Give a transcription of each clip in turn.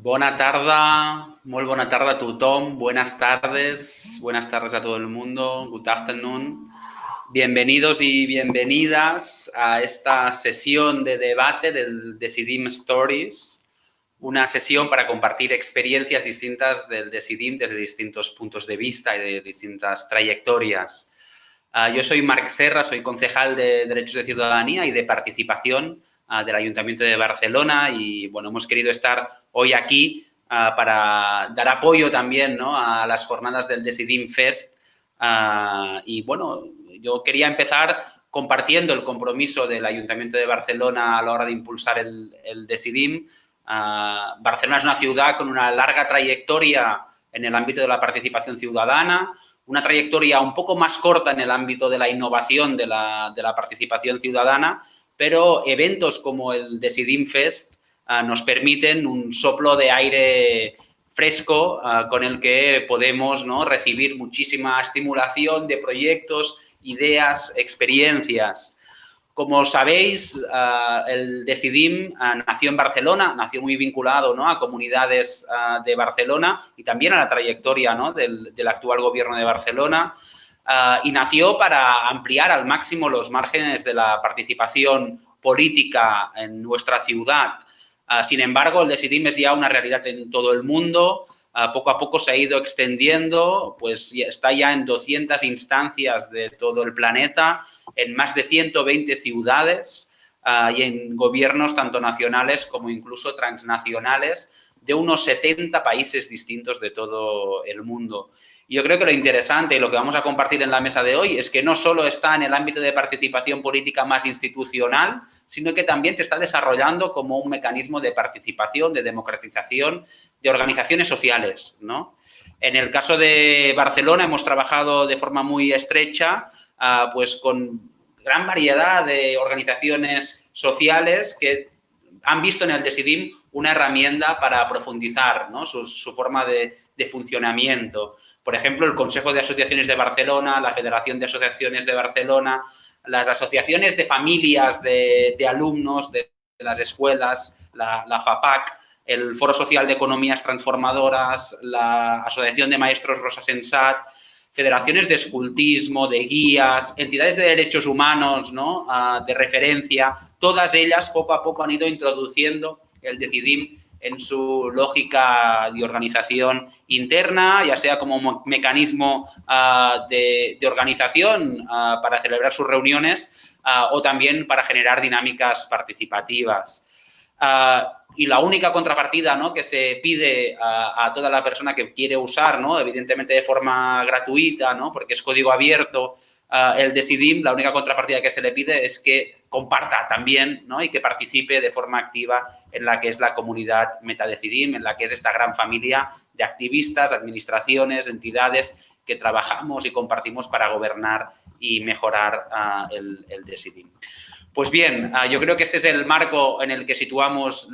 Bona tarda, muy buena tarde a tothom, buenas tardes, buenas tardes a todo el mundo, good afternoon. Bienvenidos y bienvenidas a esta sesión de debate del Decidim Stories, una sesión para compartir experiencias distintas del Decidim desde distintos puntos de vista y de distintas trayectorias. Ah, yo soy Marc Serra, soy concejal de Derechos de Ciudadanía y de Participación del Ayuntamiento de Barcelona y, bueno, hemos querido estar hoy aquí para dar apoyo también ¿no? a las jornadas del Decidim Fest. Y bueno, yo quería empezar compartiendo el compromiso del Ayuntamiento de Barcelona a la hora de impulsar el, el Decidim. Barcelona es una ciudad con una larga trayectoria en el ámbito de la participación ciudadana, una trayectoria un poco más corta en el ámbito de la innovación de la, de la participación ciudadana, pero eventos como el Decidim Fest Ah, nos permiten un soplo de aire fresco ah, con el que podemos ¿no? recibir muchísima estimulación de proyectos, ideas, experiencias. Como sabéis, ah, el Decidim nació en Barcelona, nació muy vinculado ¿no? a comunidades de Barcelona y también a la trayectoria ¿no? del, del, actual gobierno de Barcelona y nació para ampliar al máximo los márgenes de la participación política en nuestra ciudad. Ah, sin embargo, el Decidim es ya una realidad en todo el mundo, ah, poco a poco se ha ido extendiendo, pues está ya en 200 instancias de todo el planeta, en más de 120 ciudades y en gobiernos tanto nacionales como incluso transnacionales de unos 70 países distintos de todo el mundo. Yo creo que lo interesante y lo que vamos a compartir en la mesa de hoy es que no solo está en el ámbito de participación política más institucional, sino que también se está desarrollando como un mecanismo de participación, de democratización de organizaciones sociales. ¿no? En el caso de Barcelona hemos trabajado de forma muy estrecha uh, pues con gran variedad de organizaciones sociales que han visto en el Decidim una herramienta para profundizar su, forma de, funcionamiento. Por ejemplo, el Consejo de Asociaciones de Barcelona, la Federación de Asociaciones de Barcelona, las asociaciones de familias de, alumnos de, de, las escuelas, la, la, FAPAC, el Foro Social de Economías Transformadoras, la Asociación de Maestros Rosa Sensat, federaciones de escultismo, de guías, entidades de derechos humanos, ¿no? Uh, de referencia, todas ellas poco a poco han ido introduciendo el Decidim en su lógica de organización interna, ya sea como mecanismo uh, de, organización uh, para celebrar sus reuniones o también para generar dinámicas participativas. Y la única contrapartida ¿no? que se pide a, a, toda la persona que quiere usar, ¿no? evidentemente de forma gratuita, ¿no? porque es código abierto, el Decidim, la única contrapartida que se le pide es que comparta también ¿no? y que participe de forma activa en la que es la comunidad Metadecidim, en la que es esta gran familia de activistas, administraciones, entidades que trabajamos y compartimos para gobernar y mejorar uh, el, el, Decidim. Pues bien, uh, yo creo que este es el marco en el que situamos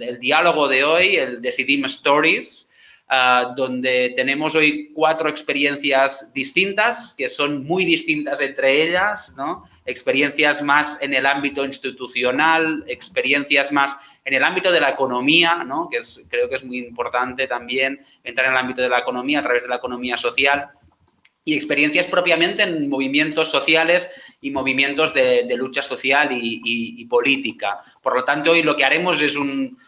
el diálogo de hoy, el Decidim Stories, uh, donde tenemos hoy cuatro experiencias distintas, que son muy distintas entre ellas, ¿no? Experiencias más en el ámbito institucional, experiencias más en el ámbito de la economía, ¿no? Que es, creo que es muy importante también entrar en el ámbito de la economía a través de la economía social y experiencias propiamente en movimientos sociales y movimientos de, lucha social y, política. Por lo tanto, hoy lo que haremos es un,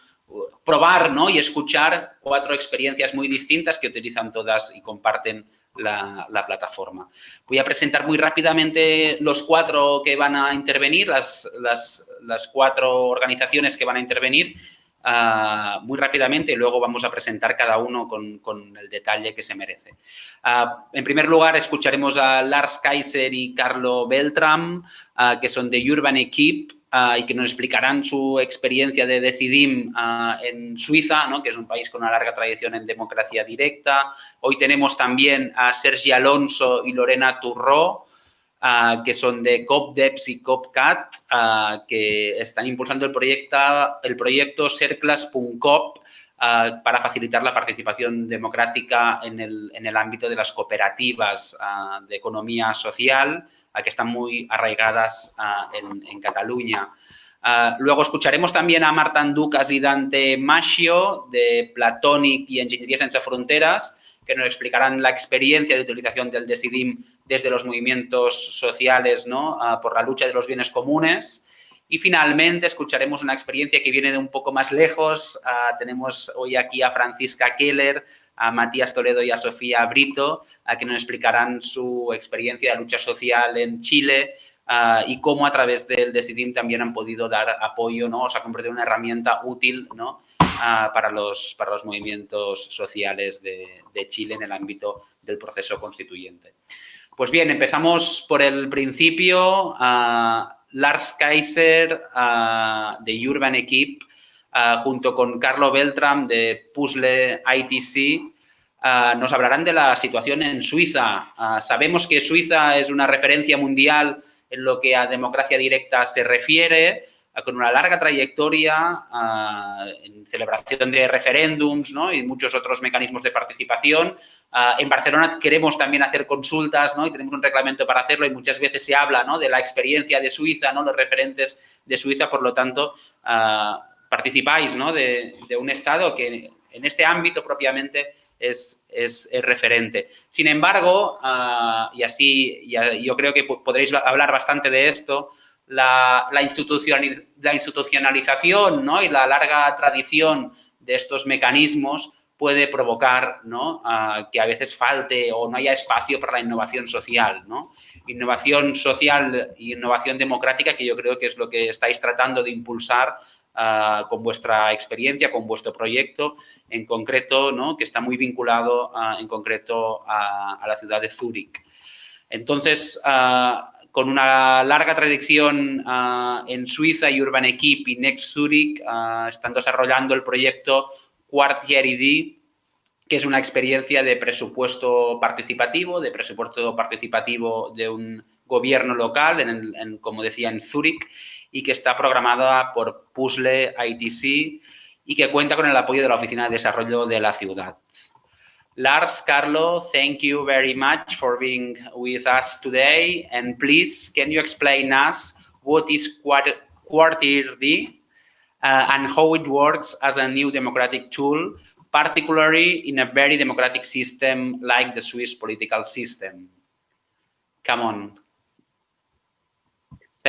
probar ¿no? y escuchar cuatro experiencias muy distintas que utilizan todas y comparten la, la, plataforma. Voy a presentar muy rápidamente los cuatro que van a intervenir, las, las cuatro organizaciones que van a intervenir muy rápidamente y luego vamos a presentar cada uno con, con el detalle que se merece. Uh, en primer lugar, escucharemos a Lars Kaiser y Carlo Beltram, uh, que son de Urban Equip, uh, y que nos explicarán su experiencia de Decidim uh, en Suiza, ¿no? que es un país con una larga tradición en democracia directa. Hoy tenemos también a Sergi Alonso y Lorena Turró, Uh, que son de COPDEPS y COPCAT, uh, que están impulsando el proyecto, el proyecto Cerclas.cop uh, para facilitar la participación democrática en el, en el ámbito de las cooperativas de economía social, que están muy arraigadas en, en, Cataluña. Ah, luego escucharemos también a Marta Ducas y Dante Maschio de Platonic y Ingeniería Sin Fronteras, que nos explicarán la experiencia de utilización del DESIDIM desde los movimientos sociales ¿no? Ah, por la lucha de los bienes comunes. Y finalmente escucharemos una experiencia que viene de un poco más lejos. Ah, tenemos hoy aquí a Francisca Keller, a Matías Toledo y a Sofía Brito, a que nos explicarán su experiencia de lucha social en Chile, Ah, y cómo a través del Decidim también han podido dar apoyo, ¿no? O sea, convertir una herramienta útil, ¿no? Ah, para, los, para los movimientos sociales de, Chile en el ámbito del proceso constituyente. Pues bien, empezamos por el principio. Ah, Lars Kaiser de Urban Equip, junto con Carlo Beltram de Puzzle ITC, nos hablarán de la situación en Suiza. sabemos que Suiza es una referencia mundial en lo que a democracia directa se refiere, con una larga trayectoria en celebración de referéndums y muchos otros mecanismos de participación. en Barcelona queremos también hacer consultas y tenemos un reglamento para hacerlo y muchas veces se habla de la experiencia de Suiza, ¿no? los referentes de Suiza, por lo tanto, participáis de, de, un Estado que en este ámbito propiamente es, referente. Sin embargo, ah, y así yo creo que podréis hablar bastante de esto, la, la, institucionalización ¿no? y la larga tradición de estos mecanismos puede provocar ¿no? Que a veces falte o no haya espacio para la innovación social. ¿no? Innovación social e innovación democrática que yo creo que es lo que estáis tratando de impulsar Con vuestra experiencia, con vuestro proyecto en concreto, ¿no? que está muy vinculado ah, en concreto a, la ciudad de Zúrich. Entonces, con una larga tradición en Suiza y Urban Equip y Next Zurich están desarrollando el proyecto Quartier ID, que es una experiencia de presupuesto participativo, de presupuesto participativo de un gobierno local, en, como decía, en Zúrich, y que está programada por Puzzle ITC y que cuenta con el apoyo de la Oficina de Desarrollo de la Ciudad. Lars, Carlo, thank you very much for being with us today. And please, can you explain us what is Quartier D uh, and how it works as a new democratic tool, particularly in a very democratic system like the Swiss political system? Come on.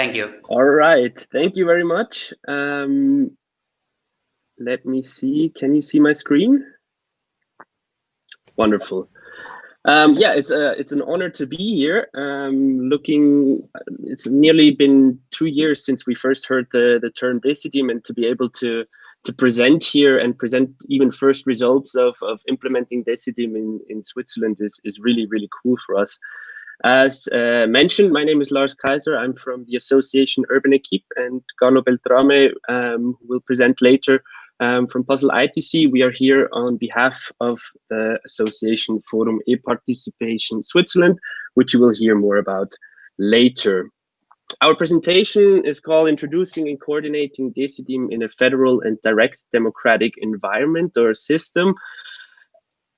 Thank you. All right. Thank you very much. Um, let me see. Can you see my screen? Wonderful. Um, yeah, it's a it's an honor to be here. Um, looking, it's nearly been two years since we first heard the the term Decidim, and to be able to to present here and present even first results of of implementing Decidim in in Switzerland is is really really cool for us. As uh, mentioned, my name is Lars Kaiser. I'm from the association Urban Equipe and Carlo Beltrame um, will present later um, from Puzzle ITC. We are here on behalf of the association Forum e-Participation Switzerland, which you will hear more about later. Our presentation is called Introducing and Coordinating Decidim in a Federal and Direct Democratic Environment or System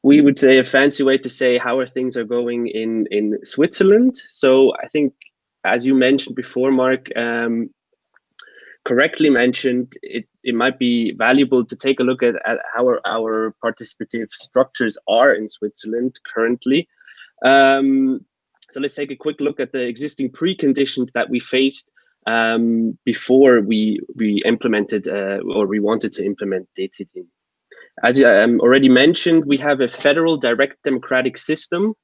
we would say a fancy way to say how are things are going in in Switzerland. So I think, as you mentioned before, Mark, um, correctly mentioned, it, it might be valuable to take a look at, at how our, our participative structures are in Switzerland currently. Um, so let's take a quick look at the existing preconditions that we faced um, before we we implemented uh, or we wanted to implement DCD. As I um, already mentioned, we have a federal direct democratic system.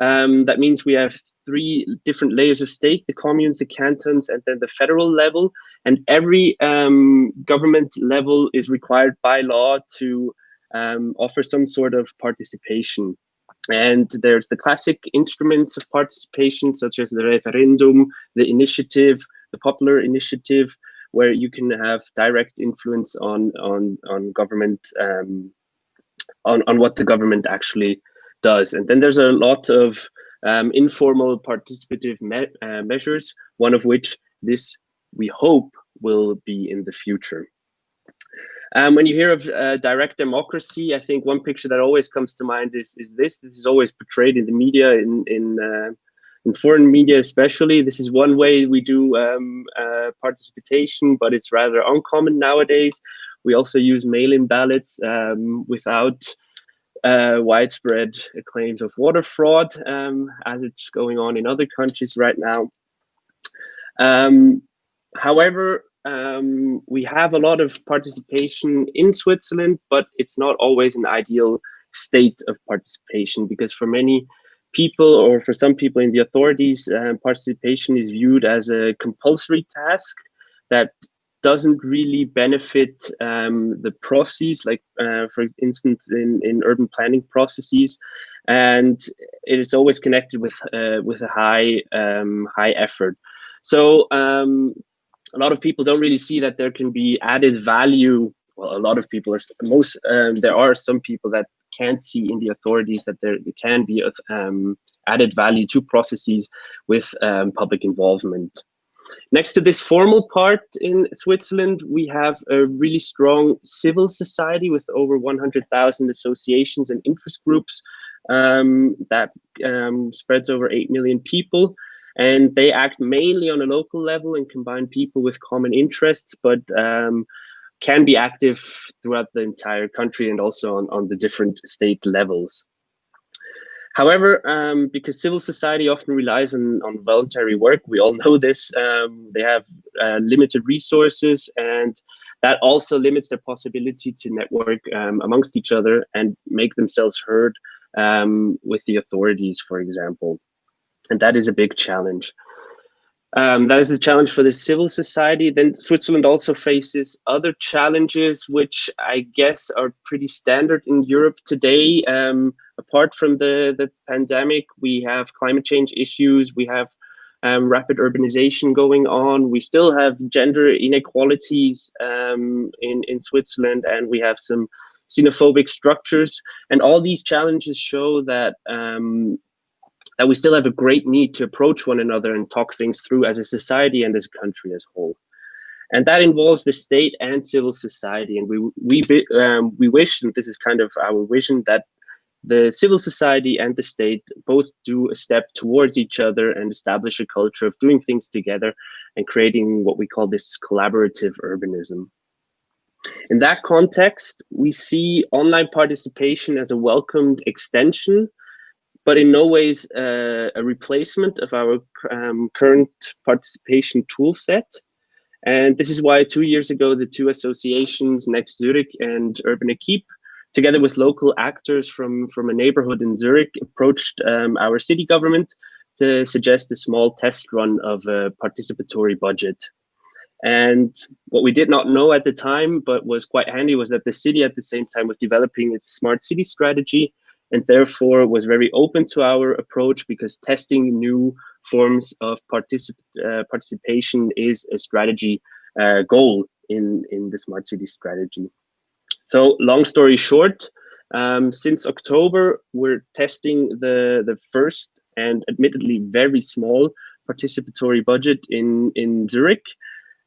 Um, that means we have three different layers of state, the communes, the cantons, and then the federal level. And every um, government level is required by law to um, offer some sort of participation. And there's the classic instruments of participation, such as the referendum, the initiative, the popular initiative, where you can have direct influence on on on government um, on on what the government actually does. And then there's a lot of um, informal participative me uh, measures, one of which this we hope will be in the future. Um, when you hear of uh, direct democracy, I think one picture that always comes to mind is is this. This is always portrayed in the media in in uh, in foreign media especially. This is one way we do um, uh, participation, but it's rather uncommon nowadays. We also use mail-in ballots um, without uh, widespread claims of water fraud, um, as it's going on in other countries right now. Um, however, um, we have a lot of participation in Switzerland, but it's not always an ideal state of participation because for many people or for some people in the authorities, uh, participation is viewed as a compulsory task that doesn't really benefit um, the processes, like uh, for instance, in, in urban planning processes, and it is always connected with uh, with a high um, high effort. So um, a lot of people don't really see that there can be added value. Well, a lot of people are most um, there are some people that can't see in the authorities that there can be um, added value to processes with um, public involvement. Next to this formal part in Switzerland, we have a really strong civil society with over 100,000 associations and interest groups um, that um, spreads over 8 million people. And they act mainly on a local level and combine people with common interests, but um, can be active throughout the entire country and also on, on the different state levels. However, um, because civil society often relies on, on voluntary work, we all know this, um, they have uh, limited resources and that also limits their possibility to network um, amongst each other and make themselves heard um, with the authorities, for example. And that is a big challenge. Um, that is a challenge for the civil society. Then Switzerland also faces other challenges, which I guess are pretty standard in Europe today. Um, apart from the, the pandemic, we have climate change issues, we have um, rapid urbanization going on, we still have gender inequalities um, in, in Switzerland, and we have some xenophobic structures. And all these challenges show that um, that we still have a great need to approach one another and talk things through as a society and as a country as a whole. And that involves the state and civil society. And we we um, we wish, and this is kind of our vision, that the civil society and the state both do a step towards each other and establish a culture of doing things together and creating what we call this collaborative urbanism. In that context, we see online participation as a welcomed extension but in no ways uh, a replacement of our um, current participation tool set. And this is why two years ago, the two associations, Next Zurich and Urban Equipe, together with local actors from, from a neighborhood in Zurich, approached um, our city government to suggest a small test run of a participatory budget. And what we did not know at the time, but was quite handy, was that the city at the same time was developing its smart city strategy and therefore was very open to our approach because testing new forms of particip uh, participation is a strategy uh, goal in, in the smart city strategy. So long story short, um, since October, we're testing the, the first and admittedly very small participatory budget in, in Zurich.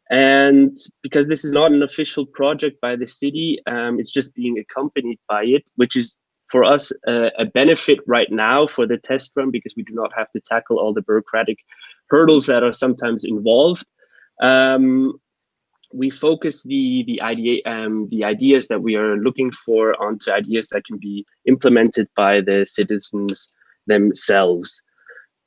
And because this is not an official project by the city, um, it's just being accompanied by it, which is for us uh, a benefit right now for the test run because we do not have to tackle all the bureaucratic hurdles that are sometimes involved. Um, we focus the the idea um, the ideas that we are looking for onto ideas that can be implemented by the citizens themselves.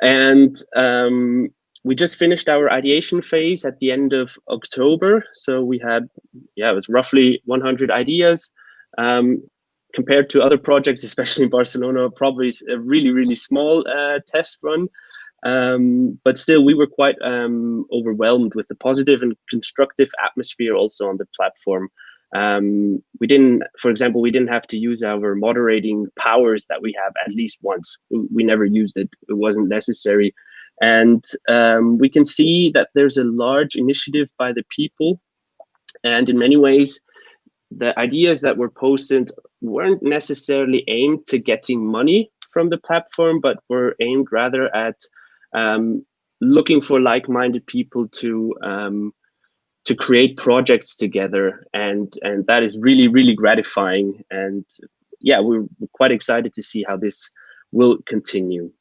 And um, we just finished our ideation phase at the end of October. So we had, yeah, it was roughly 100 ideas. Um, compared to other projects, especially in Barcelona, probably a really, really small uh, test run. Um, but still, we were quite um, overwhelmed with the positive and constructive atmosphere also on the platform. Um, we didn't, for example, we didn't have to use our moderating powers that we have at least once. We never used it. It wasn't necessary. And um, we can see that there's a large initiative by the people. And in many ways, the ideas that were posted weren't necessarily aimed to getting money from the platform, but were aimed rather at um, looking for like-minded people to um, to create projects together, and and that is really really gratifying. And yeah, we're quite excited to see how this will continue.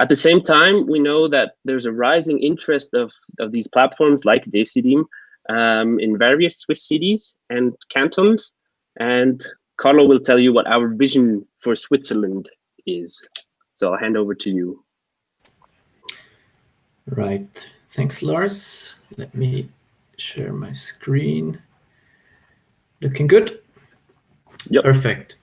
At the same time, we know that there's a rising interest of, of these platforms like Decidim um, in various Swiss cities and cantons. And Carlo will tell you what our vision for Switzerland is. So I'll hand over to you. Right. Thanks, Lars. Let me share my screen. Looking good? Yep. Perfect.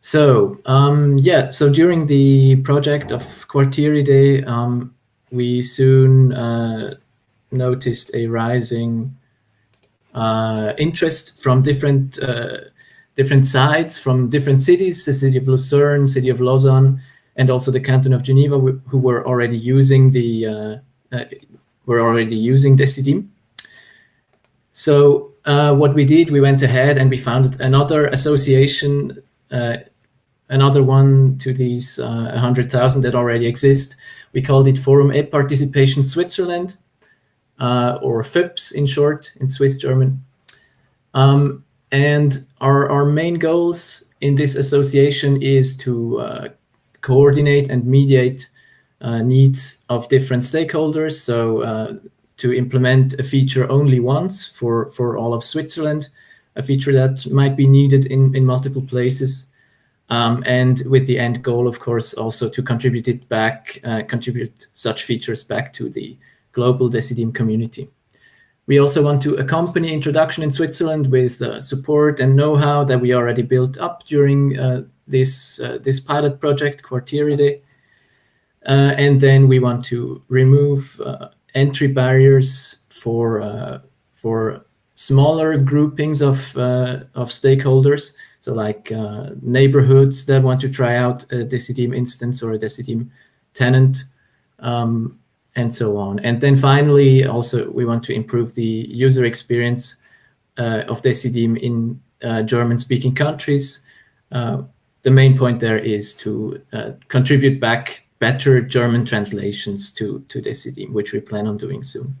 So um, yeah, so during the project of Quartieridae, um, we soon uh, noticed a rising uh, interest from different uh, different sides, from different cities, the city of Lucerne, city of Lausanne, and also the canton of Geneva, who were already using the uh, uh, were already using Decidim. So uh, what we did, we went ahead and we founded another association another one to these uh, 100,000 that already exist. We called it Forum et Participation Switzerland, or FIPS in short, in Swiss German. Um, and our, our main goals in this association is to uh, coordinate and mediate uh, needs of different stakeholders. So uh, to implement a feature only once for, for all of Switzerland, a feature that might be needed in, in multiple places um, and with the end goal, of course, also to contribute it back, uh, contribute such features back to the global Decidim community. We also want to accompany introduction in Switzerland with uh, support and know-how that we already built up during uh, this, uh, this pilot project, Quartieridae. Uh, and then we want to remove uh, entry barriers for, for smaller groupings of, of stakeholders so like uh, neighborhoods that want to try out a Decidim instance or a Decidim tenant, um, and so on. And then finally, also we want to improve the user experience uh, of Decidim in uh, German-speaking countries. Uh, the main point there is to uh, contribute back better German translations to, to Decidim, which we plan on doing soon.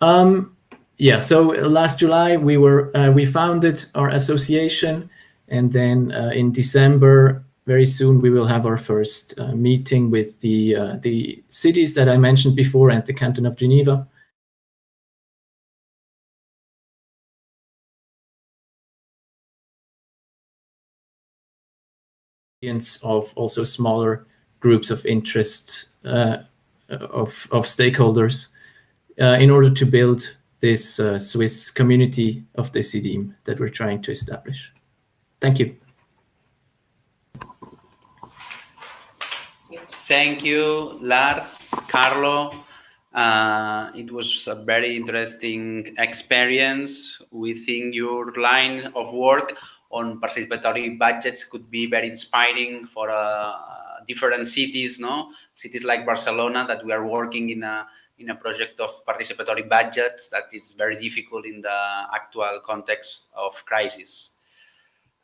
Um, yeah, so last July we were uh, we founded our association, and then uh, in December, very soon we will have our first uh, meeting with the uh, the cities that I mentioned before and the canton of Geneva. of also smaller groups of interest uh, of, of stakeholders in order to build this uh, Swiss community of Decidim that we're trying to establish. Thank you. Thank you, Lars, Carlo. Uh, it was a very interesting experience. We think your line of work on participatory budgets could be very inspiring for uh, different cities, no? Cities like Barcelona that we are working in a in a project of participatory budgets that is very difficult in the actual context of crisis.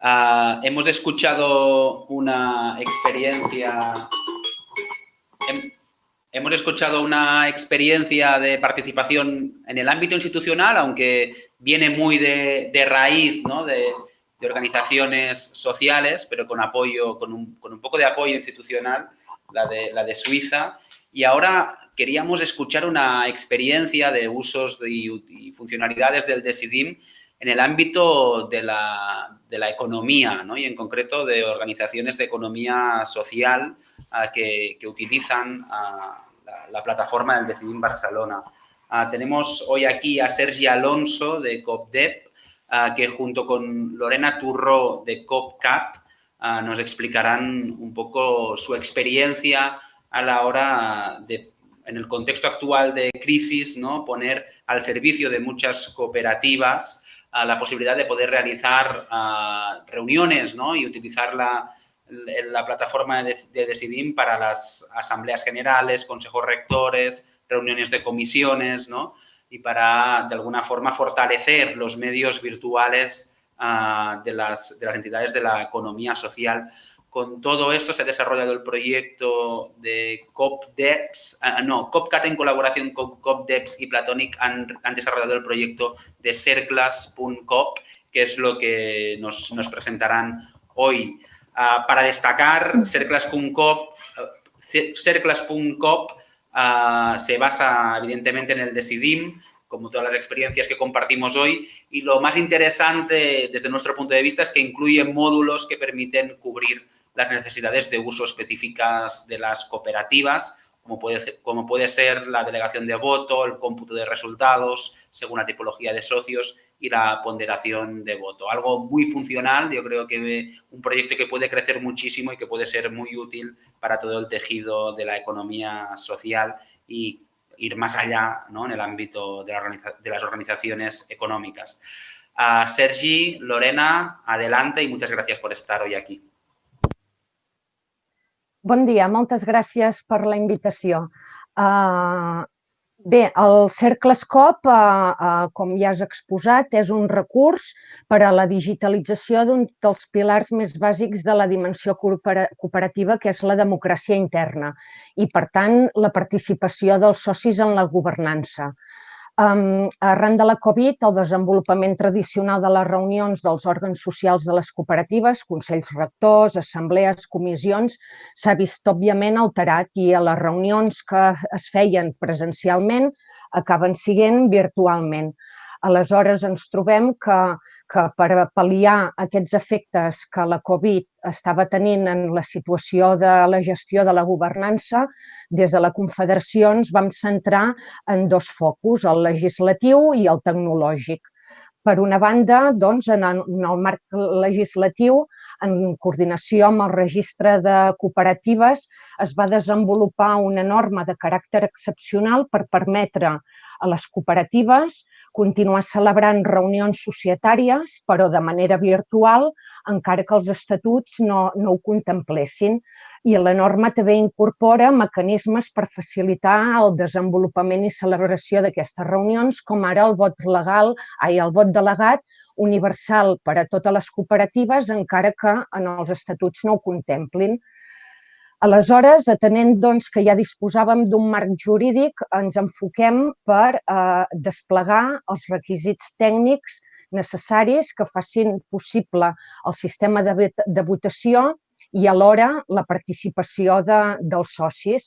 Uh, hemos escuchado una experiencia hemos escuchado una experiencia de participación en el ámbito institucional, aunque viene muy de, raíz ¿no? de, organizaciones sociales, pero con apoyo, con un, con poco de apoyo institucional, la de, Suiza. Y ahora queríamos escuchar una experiencia de usos y, funcionalidades del Decidim en el ámbito de la, economía ¿no? y en concreto de organizaciones de economía social ah, que, utilizan ah, la, plataforma del Decidim Barcelona. Ah, tenemos hoy aquí a Sergi Alonso de COPDEP, que junto con Lorena Turro de COPCAT nos explicarán un poco su experiencia a la hora de en el contexto actual de crisis, ¿no? poner al servicio de muchas cooperativas la posibilidad de poder realizar reuniones ¿no? y utilizar la, la plataforma de, de, Decidim para las asambleas generales, consejos rectores, reuniones de comisiones ¿no? y para, de alguna forma, fortalecer los medios virtuales de, las, de las entidades de la economía social con todo esto se ha desarrollado el proyecto de COPDEPS, ah, no, COPCAT en colaboración con COPDEPS y Platonic han, desarrollado el proyecto de Serclas.cop, que es lo que nos, presentarán hoy. Uh, para destacar, Cerclas.cop uh, se basa evidentemente en el Decidim, como todas las experiencias que compartimos hoy. Y lo más interesante desde nuestro punto de vista es que incluye módulos que permiten cubrir las necesidades de uso específicas de las cooperativas, como puede, ser, como puede ser la delegación de voto, el cómputo de resultados según la tipología de socios y la ponderación de voto. Algo muy funcional, yo creo que un proyecto que puede crecer muchísimo y que puede ser muy útil para todo el tejido de la economía social y ir más allá ¿no? en el ámbito de, la de las organizaciones económicas. Sergi, Lorena, adelante y muchas gracias por estar hoy aquí. Bon dia, moltes gràcies per la invitació. Uh, Bé, el CercleScope, eh, eh, com ja has exposat, és un recurs per a la digitalització d'un dels pilars més bàsics de la dimensió cooperativa, que és la democràcia interna i, per tant, la participació dels socis en la governança. Um, arran de la Covid, el desenvolupament tradicional de les reunions dels òrgans socials de les cooperatives, consells rectors, assemblees, comissions, s'ha vist òbviament alterat i a les reunions que es feien presencialment acaben siguent virtualment. Aleshores, ens trobem que, que per pal·liar aquests efectes que la Covid estava tenint en la situació de la gestió de la governança, des de la Confederació ens vam centrar en dos focus, el legislatiu i el tecnològic. Per una banda, doncs, en el, marc legislatiu, en coordinació amb el registre de cooperatives, es va desenvolupar una norma de caràcter excepcional per permetre a les cooperatives continuar celebrant reunions societàries, però de manera virtual, encara que els estatuts no, no ho contemplessin. I la norma també incorpora mecanismes per facilitar el desenvolupament i celebració d'aquestes reunions, com ara el vot legal, ai, el vot delegat universal per a totes les cooperatives, encara que en els estatuts no ho contemplin. Aleshores, atenent doncs, que ja disposàvem d'un marc jurídic, ens enfoquem per eh, desplegar els requisits tècnics necessaris que facin possible el sistema de, de votació i alhora la participació de, dels socis.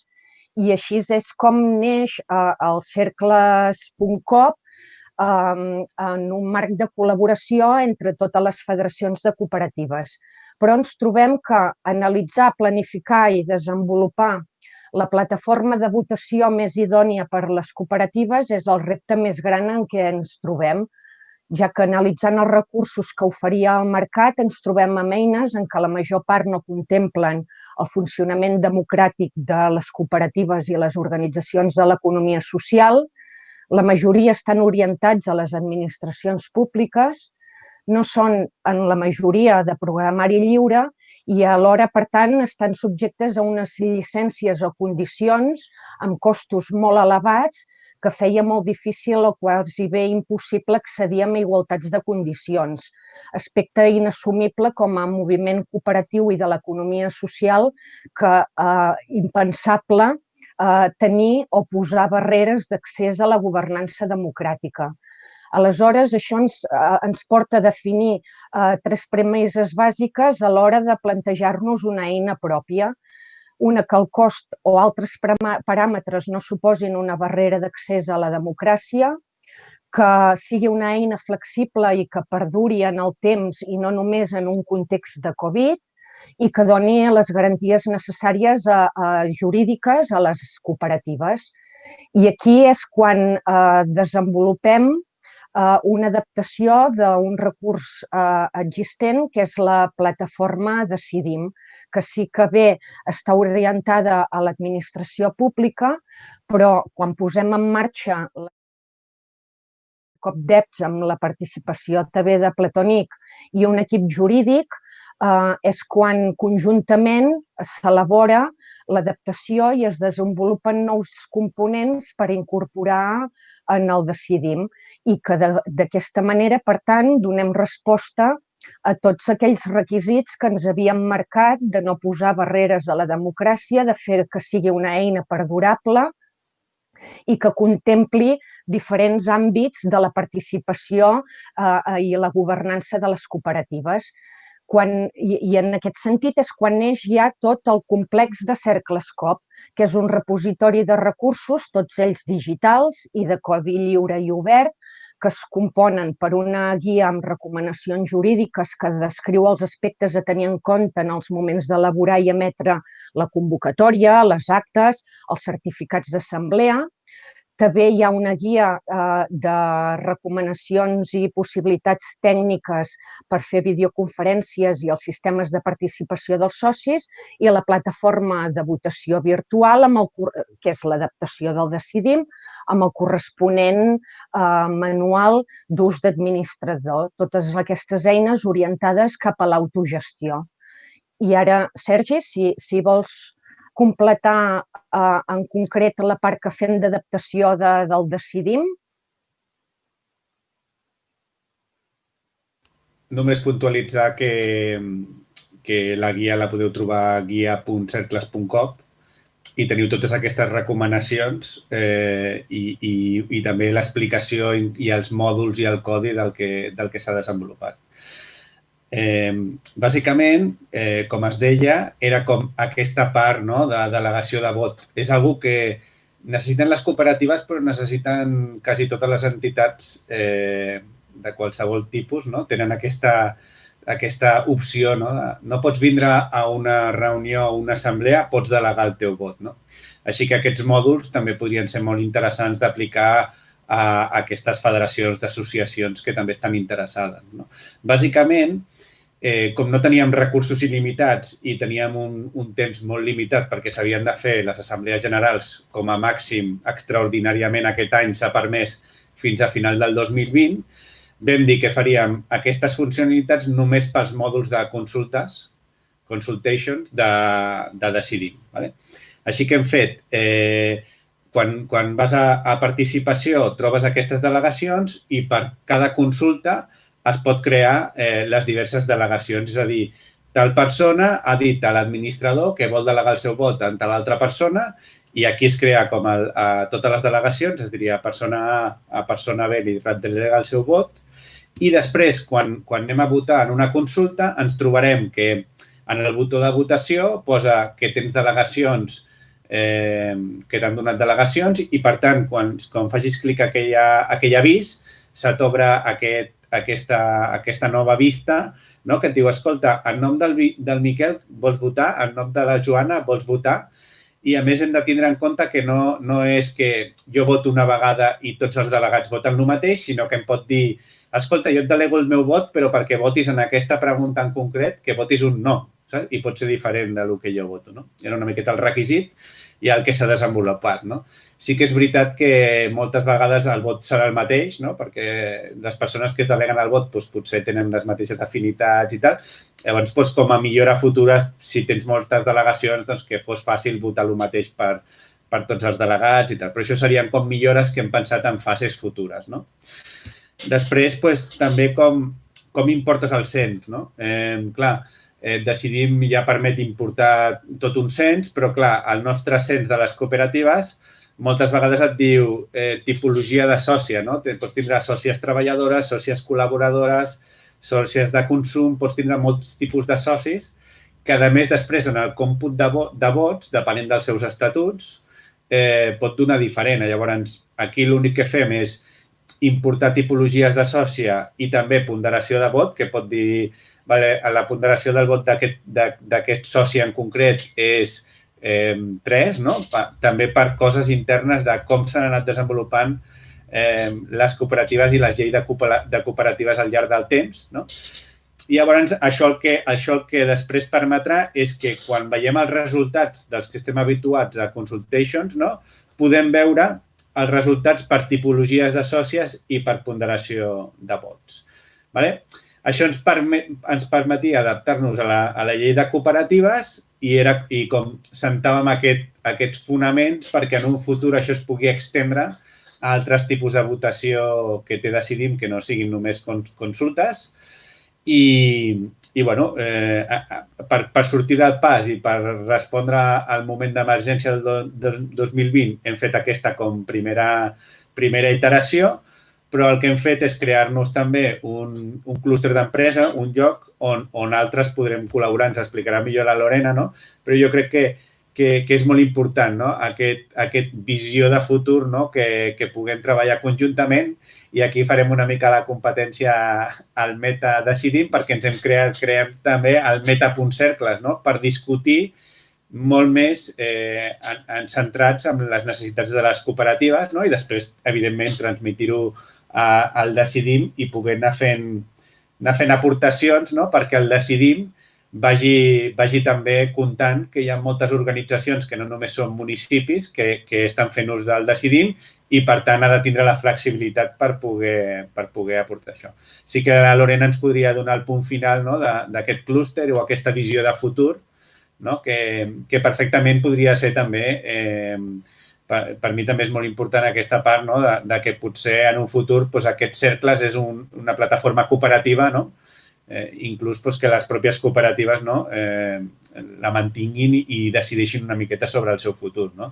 I així és com neix eh, el cercles.cop eh, en un marc de col·laboració entre totes les federacions de cooperatives però ens trobem que analitzar, planificar i desenvolupar la plataforma de votació més idònia per les cooperatives és el repte més gran en què ens trobem, ja que analitzant els recursos que oferia el mercat ens trobem amb eines en què la major part no contemplen el funcionament democràtic de les cooperatives i les organitzacions de l'economia social, la majoria estan orientats a les administracions públiques no són en la majoria de programari lliure i alhora, per tant, estan subjectes a unes llicències o condicions amb costos molt elevats que feia molt difícil o quasi bé impossible accedir amb igualtats de condicions. Aspecte inassumible com a moviment cooperatiu i de l'economia social que eh, impensable eh, tenir o posar barreres d'accés a la governança democràtica. Aleshores, això ens, eh, ens porta a definir eh, tres premisses bàsiques a l'hora de plantejar-nos una eina pròpia, una que el cost o altres paràmetres no suposin una barrera d'accés a la democràcia, que sigui una eina flexible i que perduri en el temps i no només en un context de Covid, i que doni les garanties necessàries a, a jurídiques a les cooperatives. I aquí és quan eh, desenvolupem eh, una adaptació d'un recurs eh, existent, que és la plataforma Decidim, que sí que bé està orientada a l'administració pública, però quan posem en marxa CopDeps amb la participació també de Platonic i un equip jurídic, eh, és quan conjuntament s'elabora l'adaptació i es desenvolupen nous components per incorporar en el decidim i que d'aquesta manera, per tant, donem resposta a tots aquells requisits que ens havíem marcat de no posar barreres a la democràcia, de fer que sigui una eina perdurable i que contempli diferents àmbits de la participació eh, i la governança de les cooperatives. quan, i, i en aquest sentit és quan neix ja tot el complex de CercleScope, que és un repositori de recursos, tots ells digitals i de codi lliure i obert, que es componen per una guia amb recomanacions jurídiques que descriu els aspectes a tenir en compte en els moments d'elaborar i emetre la convocatòria, les actes, els certificats d'assemblea, també hi ha una guia eh, de recomanacions i possibilitats tècniques per fer videoconferències i els sistemes de participació dels socis i la plataforma de votació virtual, amb el, que és l'adaptació del Decidim, amb el corresponent eh, manual d'ús d'administrador. Totes aquestes eines orientades cap a l'autogestió. I ara, Sergi, si, si vols completar eh, en concret la part que fem d'adaptació de, del Decidim? Només puntualitzar que, que la guia la podeu trobar a guia.cercles.com i teniu totes aquestes recomanacions eh, i, i, i també l'explicació i, i els mòduls i el codi del que, del que s'ha desenvolupat. Eh, bàsicament, eh, com es deia, era com aquesta part no, de delegació de vot. És algo que necessiten les cooperatives, però necessiten quasi totes les entitats eh, de qualsevol tipus, no? tenen aquesta, aquesta opció. No? no pots vindre a una reunió o una assemblea, pots delegar el teu vot. No? Així que aquests mòduls també podrien ser molt interessants d'aplicar a aquestes federacions d'associacions que també estan interessades. No? Bàsicament, eh, com no teníem recursos il·limitats i teníem un, un temps molt limitat perquè s'havien de fer les assemblees generals com a màxim extraordinàriament aquest any s'ha permès fins a final del 2020, vam dir que faríem aquestes funcionalitats només pels mòduls de consultes, consultations, de, de decidir. Vale? Així que hem fet, eh, quan, quan vas a, a participació trobes aquestes delegacions i per cada consulta es pot crear eh, les diverses delegacions. És a dir, tal persona ha dit a l'administrador que vol delegar el seu vot en tal altra persona i aquí es crea com el, a totes les delegacions, es diria persona A a persona B li delega el seu vot i després, quan, quan anem a votar en una consulta, ens trobarem que en el botó de votació posa que tens delegacions eh, que t'han donat delegacions i, per tant, quan, quan facis clic a aquella, aquell avís, se t'obre aquest aquesta, aquesta nova vista no? que et diu, escolta, en nom del, del Miquel vols votar, en nom de la Joana vols votar, i a més hem de tindre en compte que no, no és que jo voto una vegada i tots els delegats voten el mateix, sinó que em pot dir, escolta, jo et delego el meu vot, però perquè votis en aquesta pregunta en concret, que votis un no, saps? i pot ser diferent del que jo voto. No? Era una miqueta el requisit i el que s'ha desenvolupat. No? Sí que és veritat que moltes vegades el vot serà el mateix, no? perquè les persones que es deleguen al vot doncs, potser tenen les mateixes afinitats i tal. Llavors, doncs, com a millora futura, si tens moltes delegacions, doncs, que fos fàcil votar el mateix per, per tots els delegats i tal. Però això serien com millores que hem pensat en fases futures. No? Després, doncs, també com, com importes el cens. No? Eh, clar, eh, decidim ja permet importar tot un cens, però clar, el nostre cens de les cooperatives moltes vegades et diu eh, tipologia de sòcia, no? Pots tindre sòcies treballadores, sòcies col·laboradores, sòcies de consum, pots tindre molts tipus de socis que, a més, després, en el còmput de, vo de vots, depenent dels seus estatuts, eh, pot donar diferent. Llavors, aquí l'únic que fem és importar tipologies de sòcia i també ponderació de vot, que pot dir, vale, la ponderació del vot d'aquest soci en concret és eh, 3, no? Pa, també per coses internes de com s'han anat desenvolupant eh, les cooperatives i les lleis de, de cooperatives al llarg del temps. No? I llavors això el, que, això el que després permetrà és que quan veiem els resultats dels que estem habituats a consultations, no? podem veure els resultats per tipologies de sòcies i per ponderació de vots. Vale? Això ens, permet, ens permetia adaptar-nos a, la, a la llei de cooperatives i, era, i com sentàvem aquest, aquests fonaments perquè en un futur això es pugui extendre a altres tipus de votació que té decidim que no siguin només consultes. I, i bueno, eh, per, per sortir del pas i per respondre al moment d'emergència del, del 2020 hem fet aquesta com primera, primera iteració, però el que hem fet és crear-nos també un, un clúster d'empresa, un lloc on, on altres podrem col·laborar. Ens explicarà millor la Lorena, no? Però jo crec que, que, que és molt important, no? Aquest, aquest visió de futur, no? Que, que puguem treballar conjuntament i aquí farem una mica la competència al Meta Decidim perquè ens hem creat, creem també el Meta.cercles, no? Per discutir molt més eh, en, en centrats en les necessitats de les cooperatives no? i després, evidentment, transmitir-ho eh, el decidim i poder anar fent, anar fent aportacions no? perquè el decidim vagi, vagi també comptant que hi ha moltes organitzacions que no només són municipis que, que estan fent ús del decidim i, per tant, ha de tindre la flexibilitat per poder, per poder aportar això. Sí que la Lorena ens podria donar el punt final no? d'aquest clúster o aquesta visió de futur no? que, que perfectament podria ser també eh, per, per mi també és molt important aquesta part no? de, de que potser en un futur doncs, aquests cercles és un, una plataforma cooperativa, no? eh, inclús doncs, que les pròpies cooperatives no? eh, la mantinguin i decideixin una miqueta sobre el seu futur. No?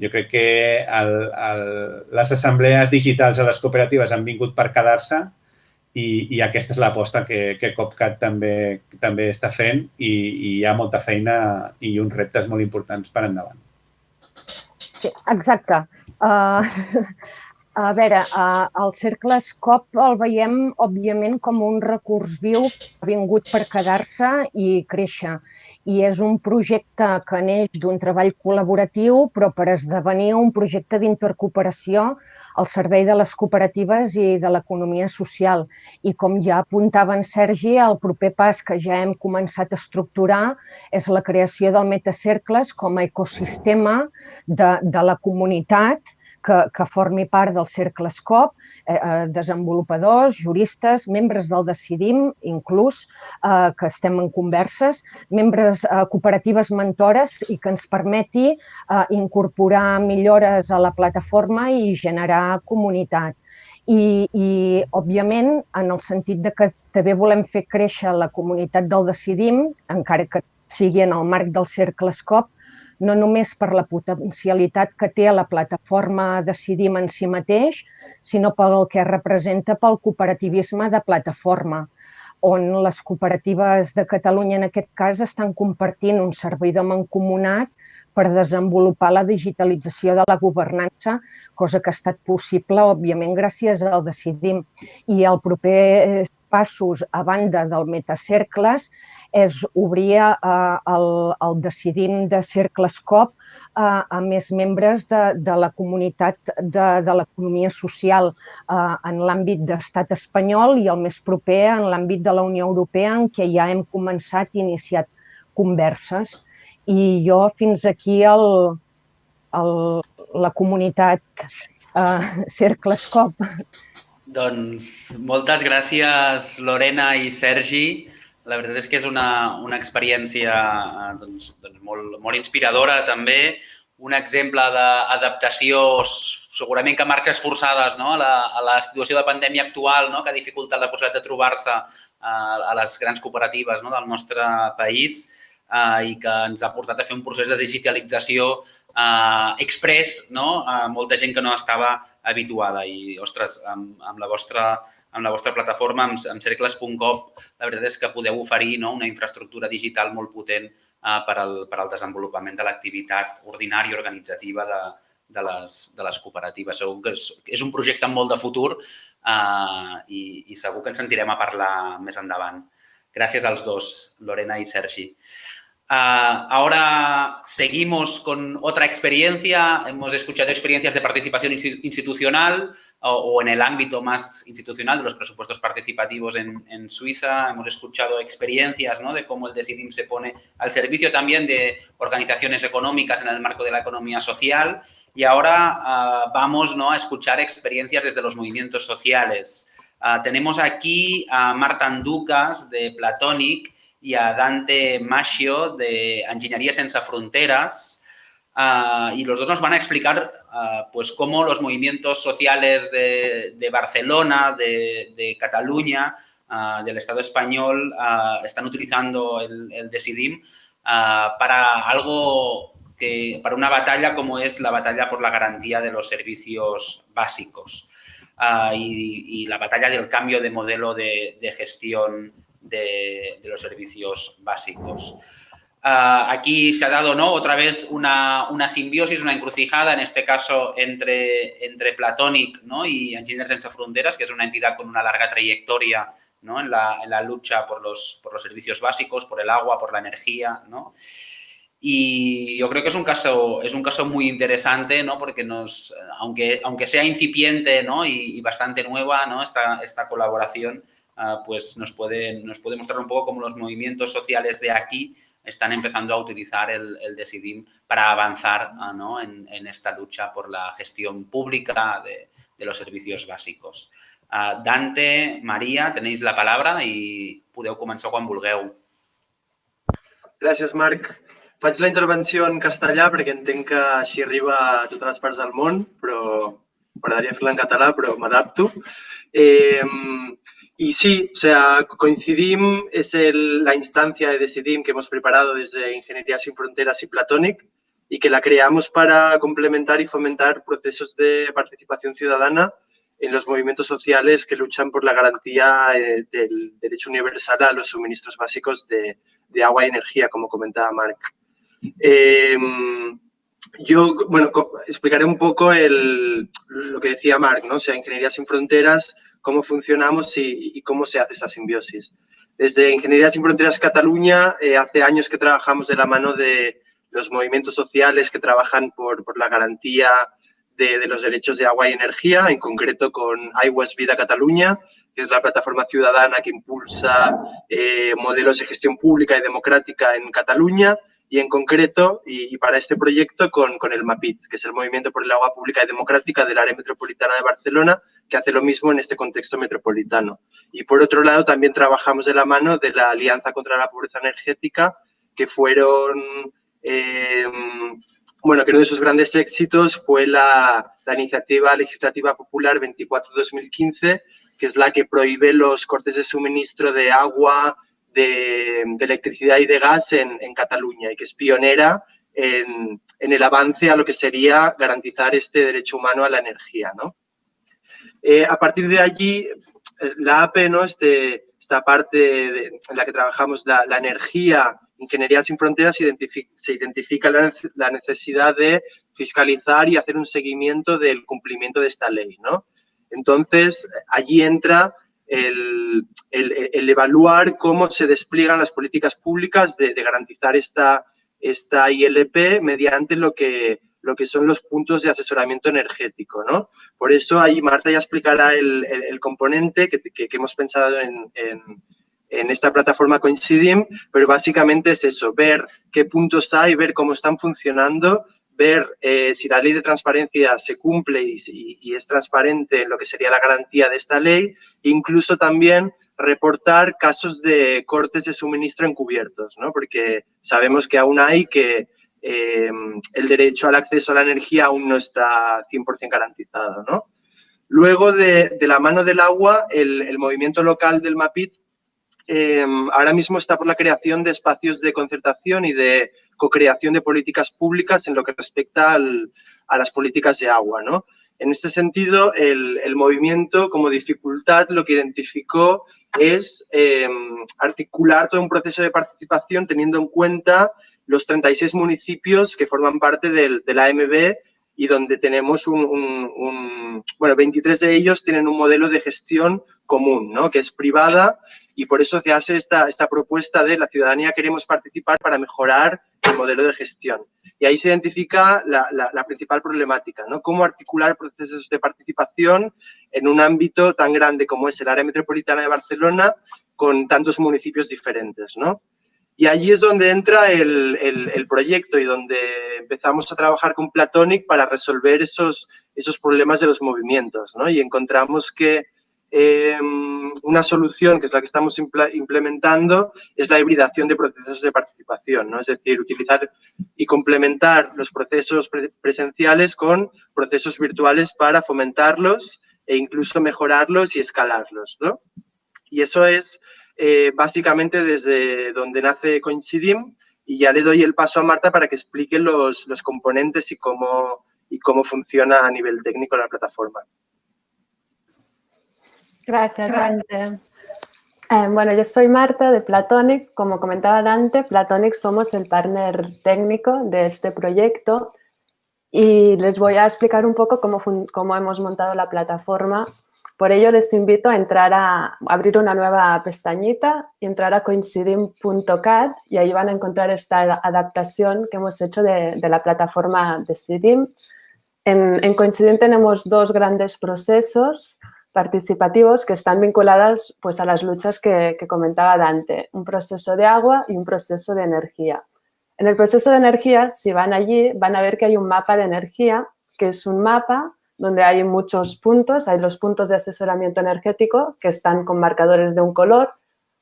Jo crec que el, el, les assemblees digitals a les cooperatives han vingut per quedar-se i, i aquesta és l'aposta que, que COPCAT també, també està fent i, i hi ha molta feina i uns reptes molt importants per endavant. Sí, exacte. Uh, a veure, uh, el cercle Escop el veiem, òbviament, com un recurs viu vingut per quedar-se i créixer i és un projecte que neix d'un treball col·laboratiu, però per esdevenir un projecte d'intercooperació al servei de les cooperatives i de l'economia social. I com ja apuntava en Sergi, el proper pas que ja hem començat a estructurar és la creació del Metacercles com a ecosistema de, de la comunitat que, que formi part del cercle ESCOP, eh, eh, desenvolupadors, juristes, membres del Decidim, inclús, eh, que estem en converses, membres eh, cooperatives mentores i que ens permeti eh, incorporar millores a la plataforma i generar comunitat. I, i, òbviament, en el sentit de que també volem fer créixer la comunitat del Decidim, encara que sigui en el marc del cercle ESCOP, no només per la potencialitat que té la plataforma Decidim en si mateix, sinó pel que representa pel cooperativisme de plataforma, on les cooperatives de Catalunya, en aquest cas, estan compartint un servidor mancomunat per desenvolupar la digitalització de la governança, cosa que ha estat possible, òbviament, gràcies al Decidim. I el proper passos a banda del metacercles és obrir eh, el, el decidim de Cercles COP eh, a més membres de, de la comunitat de, de l'economia social eh, en l'àmbit d'estat espanyol i el més proper en l'àmbit de la Unió Europea en què ja hem començat i iniciat converses. I jo fins aquí el, el, la comunitat eh, Cercles COP. Doncs moltes gràcies, Lorena i Sergi. La veritat és que és una, una experiència doncs, doncs molt, molt inspiradora també, un exemple d'adaptació segurament que marxes forçades no? a, la, a la situació de pandèmia actual no? que ha dificultat la possibilitat de trobar-se a, a les grans cooperatives no? del nostre país eh, i que ens ha portat a fer un procés de digitalització eh, express no? a molta gent que no estava habituada. I, ostres, amb, amb, la, vostra, amb la vostra plataforma, amb, amb cercles.com, la veritat és que podeu oferir no? una infraestructura digital molt potent eh, per, al, per al desenvolupament de l'activitat ordinària organitzativa de, de les, de les cooperatives. Segur que és, és un projecte amb molt de futur eh, i, i segur que ens sentirem a parlar més endavant. Gràcies als dos, Lorena i Sergi. Uh, ahora seguimos con otra experiencia. Hemos escuchado experiencias de participación institucional o, o en el ámbito más institucional de los presupuestos participativos en, en Suiza. Hemos escuchado experiencias ¿no? de cómo el DECIDIM se pone al servicio también de organizaciones económicas en el marco de la economía social. Y ahora uh, vamos ¿no? a escuchar experiencias desde los movimientos sociales. Uh, tenemos aquí a Marta Anducas de Platonic, y a Dante Maschio de Ingeniería Senza Fronteras. Uh, y los dos nos van a explicar uh, pues cómo los movimientos sociales de, de Barcelona, de, de Cataluña, uh, del Estado español, están utilizando el, el Decidim para algo que, para una batalla como es la batalla por la garantía de los servicios básicos. ah, y, la batalla del cambio de modelo de, gestión de, los servicios básicos. Ah, aquí se ha dado ¿no? otra vez una, simbiosis, una encrucijada, en este caso entre, entre Platonic ¿no? y Engineers Sense Fronteras, que es una entidad con una larga trayectoria ¿no? en, la, lucha por los, por los, servicios básicos, por el agua, por la energía. ¿no? Y yo creo que es un caso, es un caso muy interesante, ¿no? Porque nos, aunque, aunque sea incipiente ¿no? y, bastante nueva ¿no? esta, esta colaboración, pues nos puede, nos puede mostrar un poco cómo los movimientos sociales de aquí están empezando a utilizar el, el Decidim para avanzar ah, ¿no? en, en, esta lucha por la gestión pública de, de los servicios básicos. Uh, Dante, Maria, tenéis la palabra i podeu començar quan vulgueu. Gràcies, Marc. Faig la intervenció en castellà perquè entenc que així arriba a totes les parts del món, però m'agradaria fer-la en català, però m'adapto. Eh, y sí, o sea, Coincidim es el, la instancia de Decidim que hemos preparado desde Ingeniería Sin Fronteras y Platonic y que la creamos para complementar y fomentar procesos de participación ciudadana en los movimientos sociales que luchan por la garantía eh, del derecho universal a los suministros básicos de, agua y energía, como comentaba Marc. Em, yo, bueno, explicaré un poco lo que decía Marc, ¿no? O sea, Ingeniería Sin Fronteras, cómo funcionamos y, cómo se hace esa simbiosis. Desde Ingeniería Sin Fronteras Cataluña, eh, hace años que trabajamos de la mano de los movimientos sociales que trabajan por, por la garantía de, los derechos de agua y energía, en concreto con Aigües Vida Cataluña, que es la plataforma ciudadana que impulsa eh, modelos de gestión pública y democrática en Cataluña, y en concreto, y, para este proyecto, con, con, el MAPIT, que es el Movimiento por el Agua Pública y Democrática del Área Metropolitana de Barcelona, que hace lo mismo en este contexto metropolitano. Y por otro lado, también trabajamos de la mano de la Alianza contra la Pobreza Energética, que fueron eh, bueno, que uno de sus grandes éxitos fue la, iniciativa legislativa popular 24-2015, que es la que prohíbe los cortes de suministro de agua, de, electricidad y de gas en, Cataluña y que es pionera en, el avance a lo que sería garantizar este derecho humano a la energía. Eh, a partir de allí, eh, la APE, ¿no? este, esta parte en la que trabajamos la, la energía Ingeniería Sin Fronteras se identifica la necesidad de fiscalizar y hacer un seguimiento del cumplimiento de esta ley, ¿no? Entonces, allí entra el, evaluar cómo se despliegan las políticas públicas de, garantizar esta, esta ILP mediante lo que, lo que son los puntos de asesoramiento energético, ¿no? Por eso ahí Marta ya explicará el, componente que, hemos pensado en en esta plataforma Coincidim, pero básicamente es eso, ver qué puntos hay, ver cómo están funcionando, ver eh, si la ley de transparencia se cumple y, es transparente lo que sería la garantía de esta ley, incluso también reportar casos de cortes de suministro encubiertos, ¿no? porque sabemos que aún hay que eh, el derecho al acceso a la energía aún no está 100% garantizado. ¿no? Luego, de, la mano del agua, el, el movimiento local del MAPIT Em, ahora mismo está por la creación de espacios de concertación y de co-creación de políticas públicas en lo que respecta a las políticas de agua. ¿no? En este sentido, el, movimiento como dificultad lo que identificó es em, articular todo un proceso de participación teniendo en cuenta los 36 municipios que forman parte del, de la AMB y donde tenemos un, un, bueno, 23 de ellos tienen un modelo de gestión común, ¿no? que es privada y por eso se hace esta, esta propuesta de la ciudadanía queremos participar para mejorar el modelo de gestión. Y ahí se identifica la, principal problemática, ¿no? Cómo articular procesos de participación en un ámbito tan grande como es el área metropolitana de Barcelona con tantos municipios diferentes, ¿no? Y allí es donde entra el, el, el, proyecto y donde empezamos a trabajar con Platonic para resolver esos, esos problemas de los movimientos, ¿no? Y encontramos que Em, una solución, que es la que estamos implementando, es la hibridación de procesos de participación, ¿no? es decir, utilizar y complementar los procesos presenciales con procesos virtuales para fomentarlos e incluso mejorarlos y escalarlos. ¿no? Y eso es eh, básicamente desde donde nace Coincidim y ya le doy el paso a Marta para que explique los, los componentes y cómo, y cómo funciona a nivel técnico la plataforma. Gracias, Dante. Eh, bueno, yo soy Marta de Platonic. Como comentaba Dante, Platonic somos el partner técnico de este proyecto y les voy a explicar un poco cómo, cómo hemos montado la plataforma. Por ello les invito a entrar a, abrir una nueva pestañita y entrar a coincidim.cat y ahí van a encontrar esta adaptación que hemos hecho de, la plataforma de Sidim. En, en Coincidim tenemos dos grandes procesos participativos que están vinculadas pues, a las luchas que, que, comentaba Dante, un proceso de agua y un proceso de energía. En el proceso de energía, si van allí, van a ver que hay un mapa de energía, que es un mapa donde hay muchos puntos, hay los puntos de asesoramiento energético que están con marcadores de un color,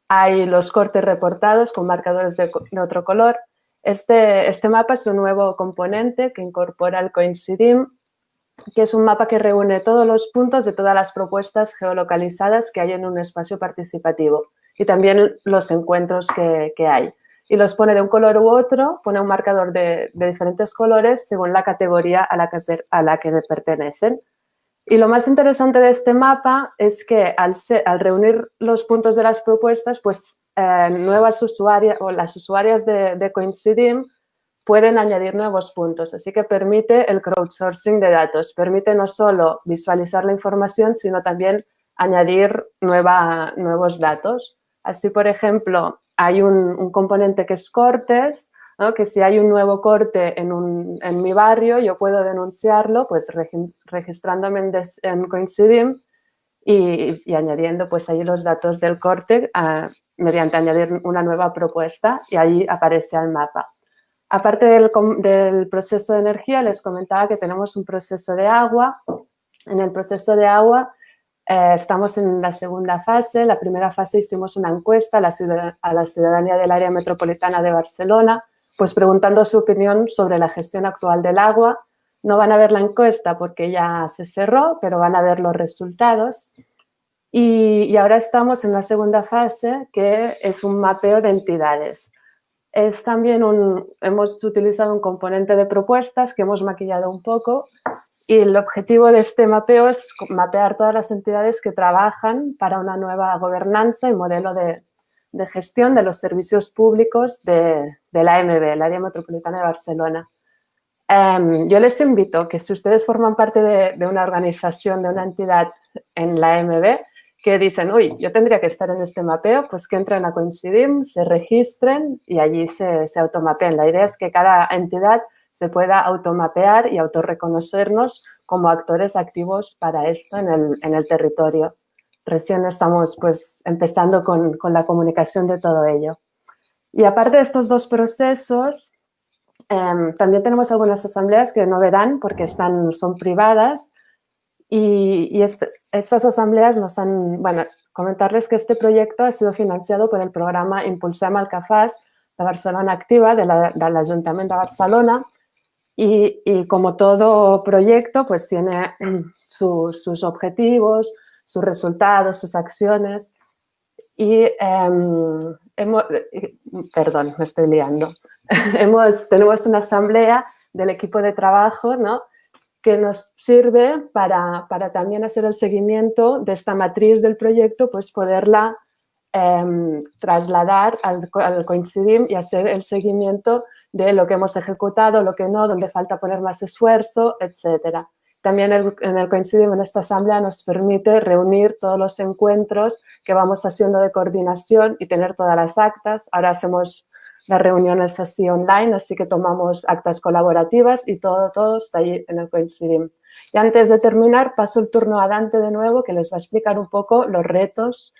hay los cortes reportados con marcadores de, otro color. Este, este mapa es un nuevo componente que incorpora el Coincidim que es un mapa que reúne todos los puntos de todas las propuestas geolocalizadas que hay en un espacio participativo y también los encuentros que hay. Y los pone de un color u otro, pone un marcador de, diferentes colores según la categoría a la, que, a la que pertenecen. Y lo más interesante de este mapa es que al reunir los puntos de las propuestas, pues eh, nuevas usuarias o las usuarias de, de Coincidim pueden añadir nuevos puntos, así que permite el crowdsourcing de datos, permite no solo visualizar la información, sino también añadir nueva, nuevos datos. Así, por ejemplo, hay un, componente que es cortes, que si hay un nuevo corte en, un, en, mi barrio, yo puedo denunciarlo pues registrándome en, des, Coincidim y, y, añadiendo pues ahí los datos del corte uh, mediante añadir una nueva propuesta y ahí aparece el mapa. Aparte del, proceso de energía, les comentaba que tenemos un proceso de agua. En el proceso de agua eh, estamos en la segunda fase. La primera fase hicimos una encuesta a la, ciudadanía del área metropolitana de Barcelona, pues preguntando su opinión sobre la gestión actual del agua. No van a ver la encuesta porque ya se cerró, pero van a ver los resultados. Y ahora estamos en la segunda fase, que es un mapeo de entidades es también un, hemos utilizado un componente de propuestas que hemos maquillado un poco y el objetivo de este mapeo es mapear todas las entidades que trabajan para una nueva gobernanza y modelo de, de gestión de los servicios públicos de, de, la AMB, el Área Metropolitana de Barcelona. Um, yo les invito que si ustedes forman parte de, de una organización, de una entidad en la AMB, que dicen, uy, yo tendría que estar en este mapeo, pues que entren a Coincidim, se registren y allí se, se automapeen. La idea es que cada entidad se pueda automapear y autorreconocernos como actores activos para esto en el, en el territorio. Recién estamos pues empezando con, con, la comunicación de todo ello. Y aparte de estos dos procesos, eh, también tenemos algunas asambleas que no verán porque están, son privadas, y, y este, estas asambleas nos han, bueno, comentarles que este proyecto ha sido financiado por el programa Impulsem Alcafàs de Barcelona Activa de l'Ajuntament la, de Barcelona y, y, como todo proyecto pues tiene su, sus objetivos, sus resultados, sus acciones y eh, hemos, perdón, me estoy liando, hemos, tenemos una asamblea del equipo de trabajo, ¿no? Que nos sirve para, para, también hacer el seguimiento de esta matriz del proyecto, pues poderla eh, trasladar al, al Coincidim y hacer el seguimiento de lo que hemos ejecutado, lo que no, donde falta poner más esfuerzo, etc. También en el Coincidim, en esta asamblea, nos permite reunir todos los encuentros que vamos haciendo de coordinación y tener todas las actas. Ahora hacemos las reuniones así online, así que tomamos actas colaborativas y todo, todo está ahí en el Coincidim. Y antes de terminar, paso el turno a Dante de nuevo, que les va a explicar un poco los retos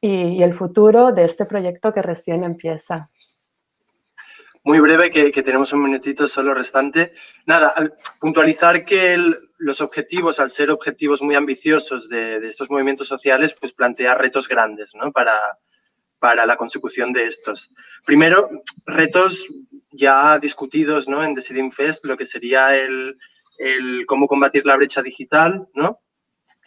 y, y el futuro de este proyecto que recién empieza. Muy breve, que, que, tenemos un minutito solo restante. Nada, al puntualizar que el, los objetivos, al ser objetivos muy ambiciosos de, de, estos movimientos sociales, pues plantea retos grandes, ¿no? Para, para la consecución de estos. Primero, retos ya discutidos ¿no? en Decidim Fest, lo que sería el, el cómo combatir la brecha digital, ¿no?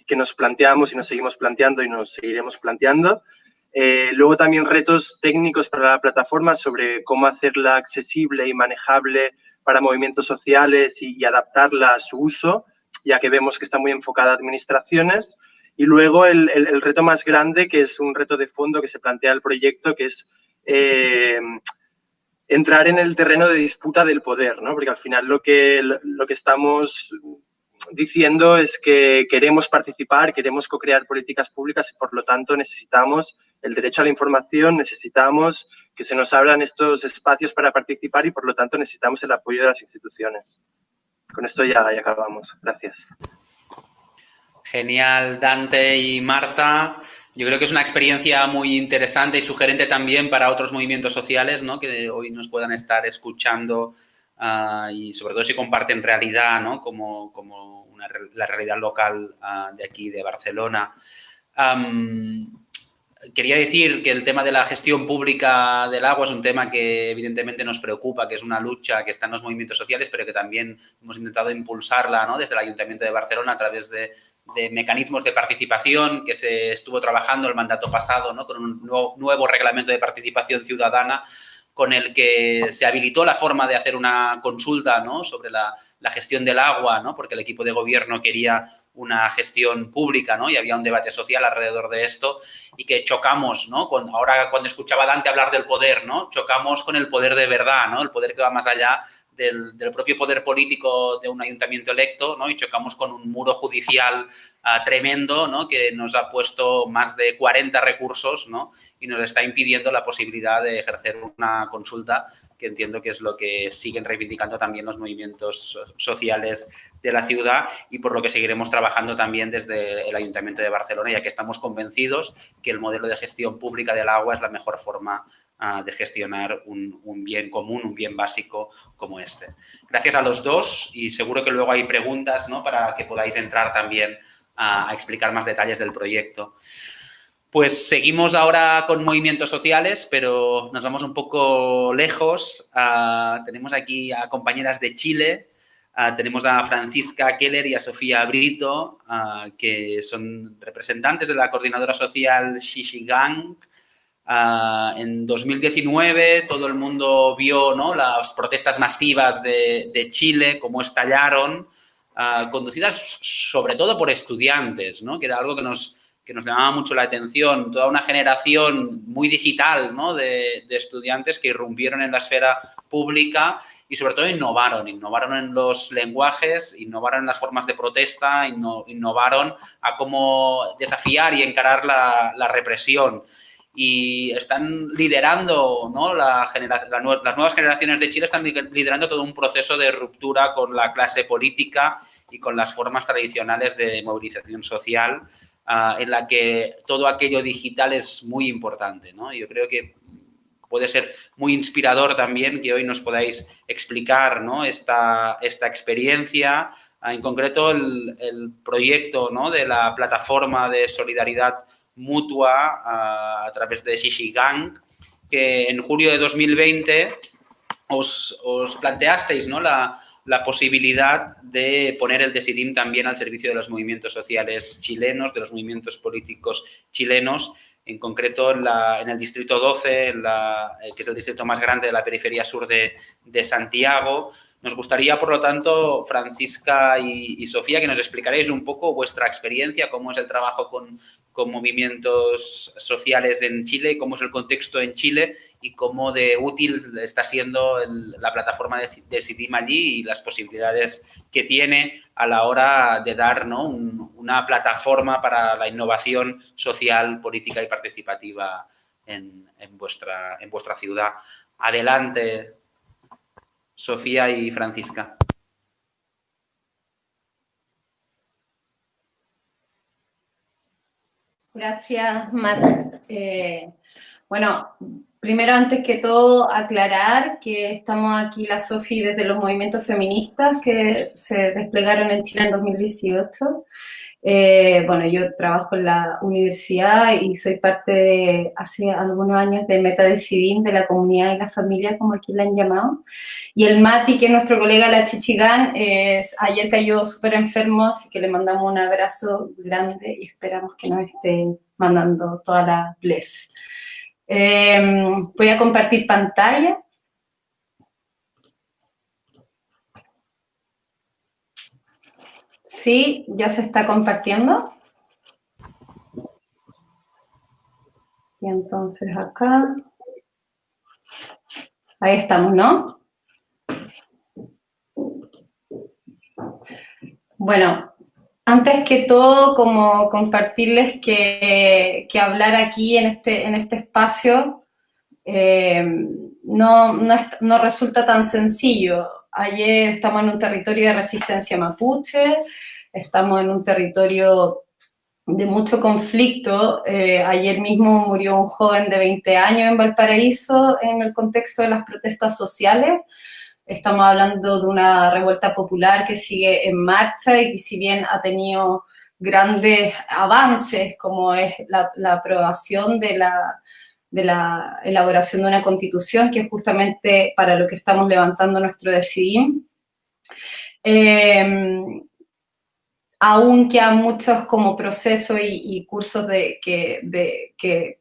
que nos planteamos y nos seguimos planteando y nos seguiremos planteando. Eh, luego también retos técnicos para la plataforma sobre cómo hacerla accesible y manejable para movimientos sociales y, y adaptarla a su uso, ya que vemos que está muy enfocada a administraciones. Y luego el, el, reto más grande, que es un reto de fondo que se plantea el proyecto, que es eh, entrar en el terreno de disputa del poder, ¿no? Porque al final lo que, lo que estamos diciendo es que queremos participar, queremos co-crear políticas públicas y por lo tanto necesitamos el derecho a la información, necesitamos que se nos abran estos espacios para participar y por lo tanto necesitamos el apoyo de las instituciones. Con esto ya, ya acabamos. Gracias. Genial, Dante y Marta. Yo creo que es una experiencia muy interesante y sugerente también para otros movimientos sociales ¿no? que hoy nos puedan estar escuchando uh, y sobre todo si comparten realidad, ¿no? como, como una, la realidad local uh, de aquí, de Barcelona. Quería decir que el tema de la gestión pública del agua es un tema que evidentemente nos preocupa, que es una lucha que está en los movimientos sociales, pero que también hemos intentado impulsarla ¿no? desde el Ayuntamiento de Barcelona a través de, mecanismos de participación que se estuvo trabajando el mandato pasado ¿no? con un nuevo, nuevo reglamento de participación ciudadana con el que se habilitó la forma de hacer una consulta ¿no? sobre la, la, gestión del agua, ¿no? porque el equipo de gobierno quería una gestión pública ¿no? y había un debate social alrededor de esto y que chocamos, ¿no? Ahora cuando escuchaba a Dante hablar del poder, ¿no? chocamos con el poder de verdad, ¿no? el poder que va más allá del, propio poder político de un ayuntamiento electo ¿no? y chocamos con un muro judicial uh, tremendo ¿no? que nos ha puesto más de 40 recursos ¿no? y nos está impidiendo la posibilidad de ejercer una consulta que entiendo que es lo que siguen reivindicando también los movimientos sociales de la ciudad y por lo que seguiremos trabajando también desde el Ayuntamiento de Barcelona, ya que estamos convencidos que el modelo de gestión pública del agua es la mejor forma uh, de gestionar un, bien común, un bien básico como este. Gracias a los dos y seguro que luego hay preguntas ¿no? para que podáis entrar también a, explicar más detalles del proyecto. Pues seguimos ahora con movimientos sociales, pero nos vamos un poco lejos. Uh, tenemos aquí a compañeras de Chile, Uh, tenemos a Francisca Keller y a Sofía Brito, uh, que son representantes de la coordinadora social Shishigang. Uh, en 2019 todo el mundo vio ¿no? las protestas masivas de, de Chile, cómo estallaron, conducidas sobre todo por estudiantes, ¿no? que era algo que nos, que nos llamaba mucho la atención, toda una generación muy digital ¿no? de, estudiantes que irrumpieron en la esfera pública y sobre todo innovaron, innovaron en los lenguajes, innovaron en las formas de protesta, inno, innovaron a cómo desafiar y encarar la, represión y están liderando, ¿no? La las nuevas generaciones de Chile están liderando todo un proceso de ruptura con la clase política y con las formas tradicionales de movilización social uh, en la que todo aquello digital es muy importante, ¿no? Yo creo que puede ser muy inspirador también que hoy nos podáis explicar ¿no? esta, esta experiencia, uh, en concreto el, el proyecto ¿no? de la plataforma de solidaridad mutua uh, a través de Shishigang, que en julio de 2020 os, os planteasteis ¿no? la, la posibilidad de poner el Decidim también al servicio de los movimientos sociales chilenos, de los movimientos políticos chilenos, en concreto en, la, en el distrito 12, en la, que es el distrito más grande de la periferia sur de, de Santiago, nos gustaría, por lo tanto, Francisca y, Sofía, que nos explicaréis un poco vuestra experiencia, cómo es el trabajo con, movimientos sociales en Chile, cómo es el contexto en Chile y cómo de útil está siendo la plataforma de, de allí y las posibilidades que tiene a la hora de dar ¿no? Un, una plataforma para la innovación social, política y participativa en, vuestra, en vuestra ciudad. Adelante, Sofía y Francisca. Gracias, Marc. Eh, bueno, primero, antes que todo, aclarar que estamos aquí la Sofi desde los movimientos feministas que se desplegaron en Chile en 2018. Eh, bueno, yo trabajo en la universidad y soy parte de, hace algunos años de Metadecidim, de la comunidad y la familia, como aquí la han llamado. Y el Mati, que es nuestro colega la Chichigán, es, ayer cayó súper enfermo, así que le mandamos un abrazo grande y esperamos que nos esté mandando toda la bless. Eh, voy a compartir pantalla. Sí, ya se está compartiendo. Y entonces acá. Ahí estamos, ¿no? Bueno, antes que todo, como compartirles que, que hablar aquí en este, en este espacio eh, no, no, no resulta tan sencillo. Ayer estamos en un territorio de resistencia mapuche, estamos en un territorio de mucho conflicto. Eh, ayer mismo murió un joven de 20 años en Valparaíso en el contexto de las protestas sociales. Estamos hablando de una revuelta popular que sigue en marcha y que si bien ha tenido grandes avances, como es la, aprobación de la, de la elaboración de una constitución, que es justamente para lo que estamos levantando nuestro decidim. Eh, aún quedan muchos como procesos y, cursos de, que, de, que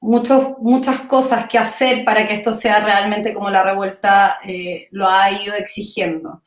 muchas cosas que hacer para que esto sea realmente como la revuelta eh, lo ha ido exigiendo.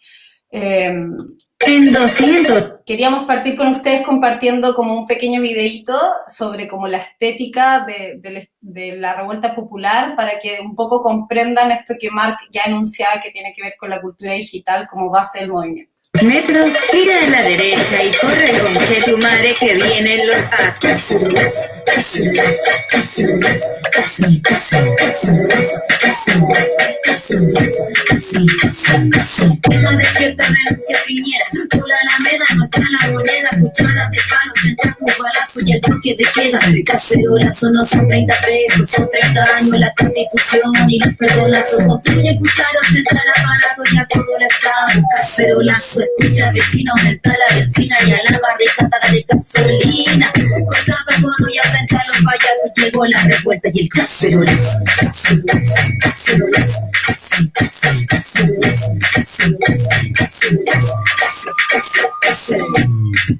Em, en 200. Queríamos partir con ustedes compartiendo como un pequeño videíto sobre como la estética de, de, la revuelta popular para que un poco comprendan esto que Mark ya enunciaba que tiene que ver con la cultura digital como base del movimiento metros, gira a la derecha y corre con tu madre que vienen los Cacerolas, cacerolas, cacerolas, casi, casi, cacerolas, cacerolas, cacerolas, casi, casi, casi. Tengo despierta renuncia Piñera, tú la alameda, no está la moneda, cuchara de palo, frente a tu balazo y el toque de queda. Cacerolas no son 30 pesos, son 30 años la constitución y los perdonazos. Construye cuchara frente al aparato y a todo el estado. Cacerolazo escucha vecino, aumenta la vecina y a la barricada dale gasolina. Contra Pagono y a frente a los payasos. Llegó la revuelta y el cacerolazo, cacerolazo, cacerolazo, cacerolazo, cacerolazo, cacerolazo, cacerolazo, cacerolazo, cacerolazo,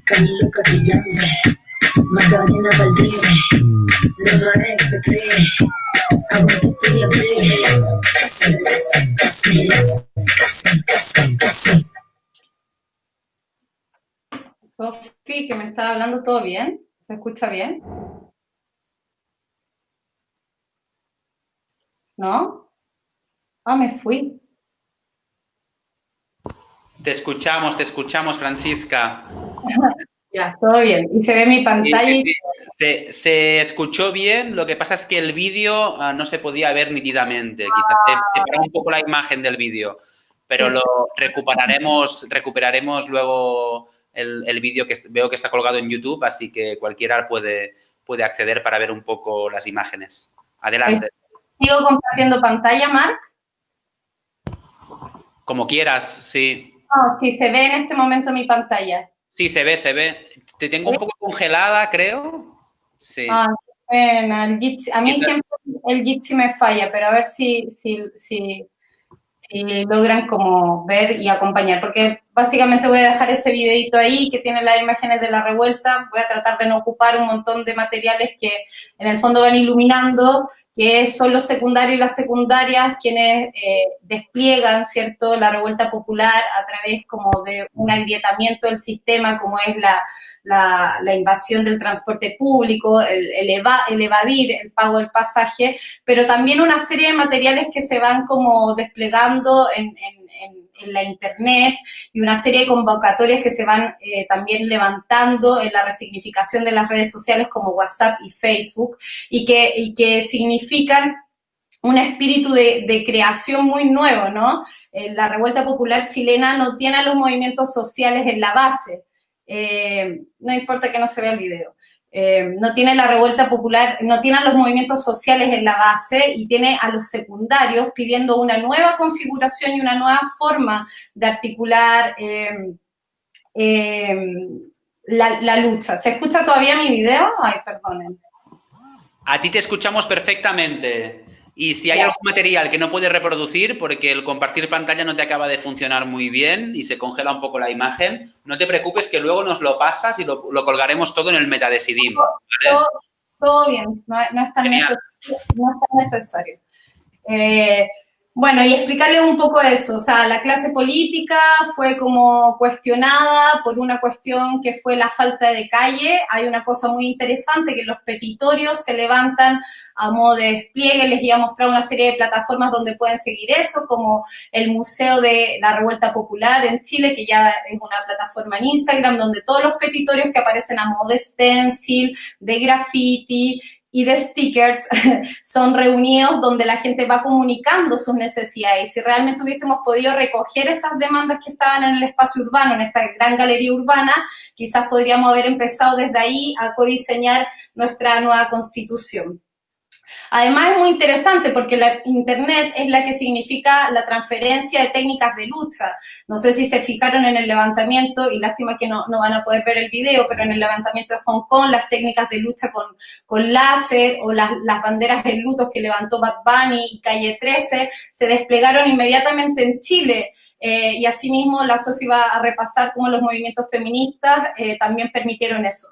Camilo Carrillán, Magdalena Valdés, la María se cree, aguanta estudia cacerolazo, cacerolazo, cacerolazo, cacerolazo, Sofi, que me está hablando, ¿todo bien? ¿Se escucha bien? ¿No? Ah, me fui. Te escuchamos, te escuchamos, Francisca. ya, todo bien. Y se ve mi pantalla. Se, escuchó bien, lo que pasa es que el vídeo ah, no se podía ver nítidamente. Quizás te, un poco la imagen del vídeo, pero lo recuperaremos, recuperaremos luego el, vídeo que veo que está colgado en YouTube, así que cualquiera puede, puede acceder para ver un poco las imágenes. Adelante. ¿Sigo compartiendo pantalla, Marc? Como quieras, sí. No, sí, se ve en este momento mi pantalla. Sí, se ve, se ve. Te tengo un poco congelada, creo. Sí. Ah, a mí siempre el Jitsi me falla, pero a ver si, si, si, si logran como ver y acompañar, porque Básicamente voy a dejar ese videito ahí que tiene las imágenes de la revuelta. Voy a tratar de no ocupar un montón de materiales que en el fondo van iluminando, que son los secundarios y las secundarias quienes eh, despliegan, ¿cierto?, la revuelta popular a través como de un agrietamiento del sistema, como es la, la, invasión del transporte público, el, el, evadir el pago del pasaje, pero también una serie de materiales que se van como desplegando en en la Internet y una serie de convocatorias que se van eh, también levantando en la resignificación de las redes sociales como WhatsApp y Facebook y que, que significan un espíritu de, creación muy nuevo, ¿no? Eh, la revuelta popular chilena no tiene a los movimientos sociales en la base. Eh, no importa que no se vea el video. Eh, no tiene la revuelta popular, no tiene a los movimientos sociales en la base y tiene a los secundarios pidiendo una nueva configuración y una nueva forma de articular eh, eh, la, la, lucha. ¿Se escucha todavía mi video? Ay, perdonen. A ti te escuchamos perfectamente. Y si hay algún material que no puedes reproducir porque el compartir pantalla no te acaba de funcionar muy bien y se congela un poco la imagen, no te preocupes que luego nos lo pasas y lo, colgaremos todo en el metadecidim. Todo, bien, no, es tan necesario. Eh, Bueno, y explicarles un poco eso, o sea, la clase política fue como cuestionada por una cuestión que fue la falta de calle. Hay una cosa muy interesante que los petitorios se levantan a modo de despliegue. Les iba a mostrar una serie de plataformas donde pueden seguir eso, como el Museo de la Revuelta Popular en Chile, que ya es una plataforma en Instagram, donde todos los petitorios que aparecen a modo de stencil, de graffiti, y de stickers son reunidos donde la gente va comunicando sus necesidades. Si realmente hubiésemos podido recoger esas demandas que estaban en el espacio urbano, en esta gran galería urbana, quizás podríamos haber empezado desde ahí a codiseñar nuestra nueva constitución. Además, es muy interesante porque la Internet es la que significa la transferencia de técnicas de lucha. No sé si se fijaron en el levantamiento, y lástima que no, van a poder ver el video, pero en el levantamiento de Hong Kong, las técnicas de lucha con, con láser o las, banderas de lutos que levantó Bad Bunny y Calle 13 se desplegaron inmediatamente en Chile. Eh, y asimismo, la Sofi va a repasar cómo los movimientos feministas eh, también permitieron eso.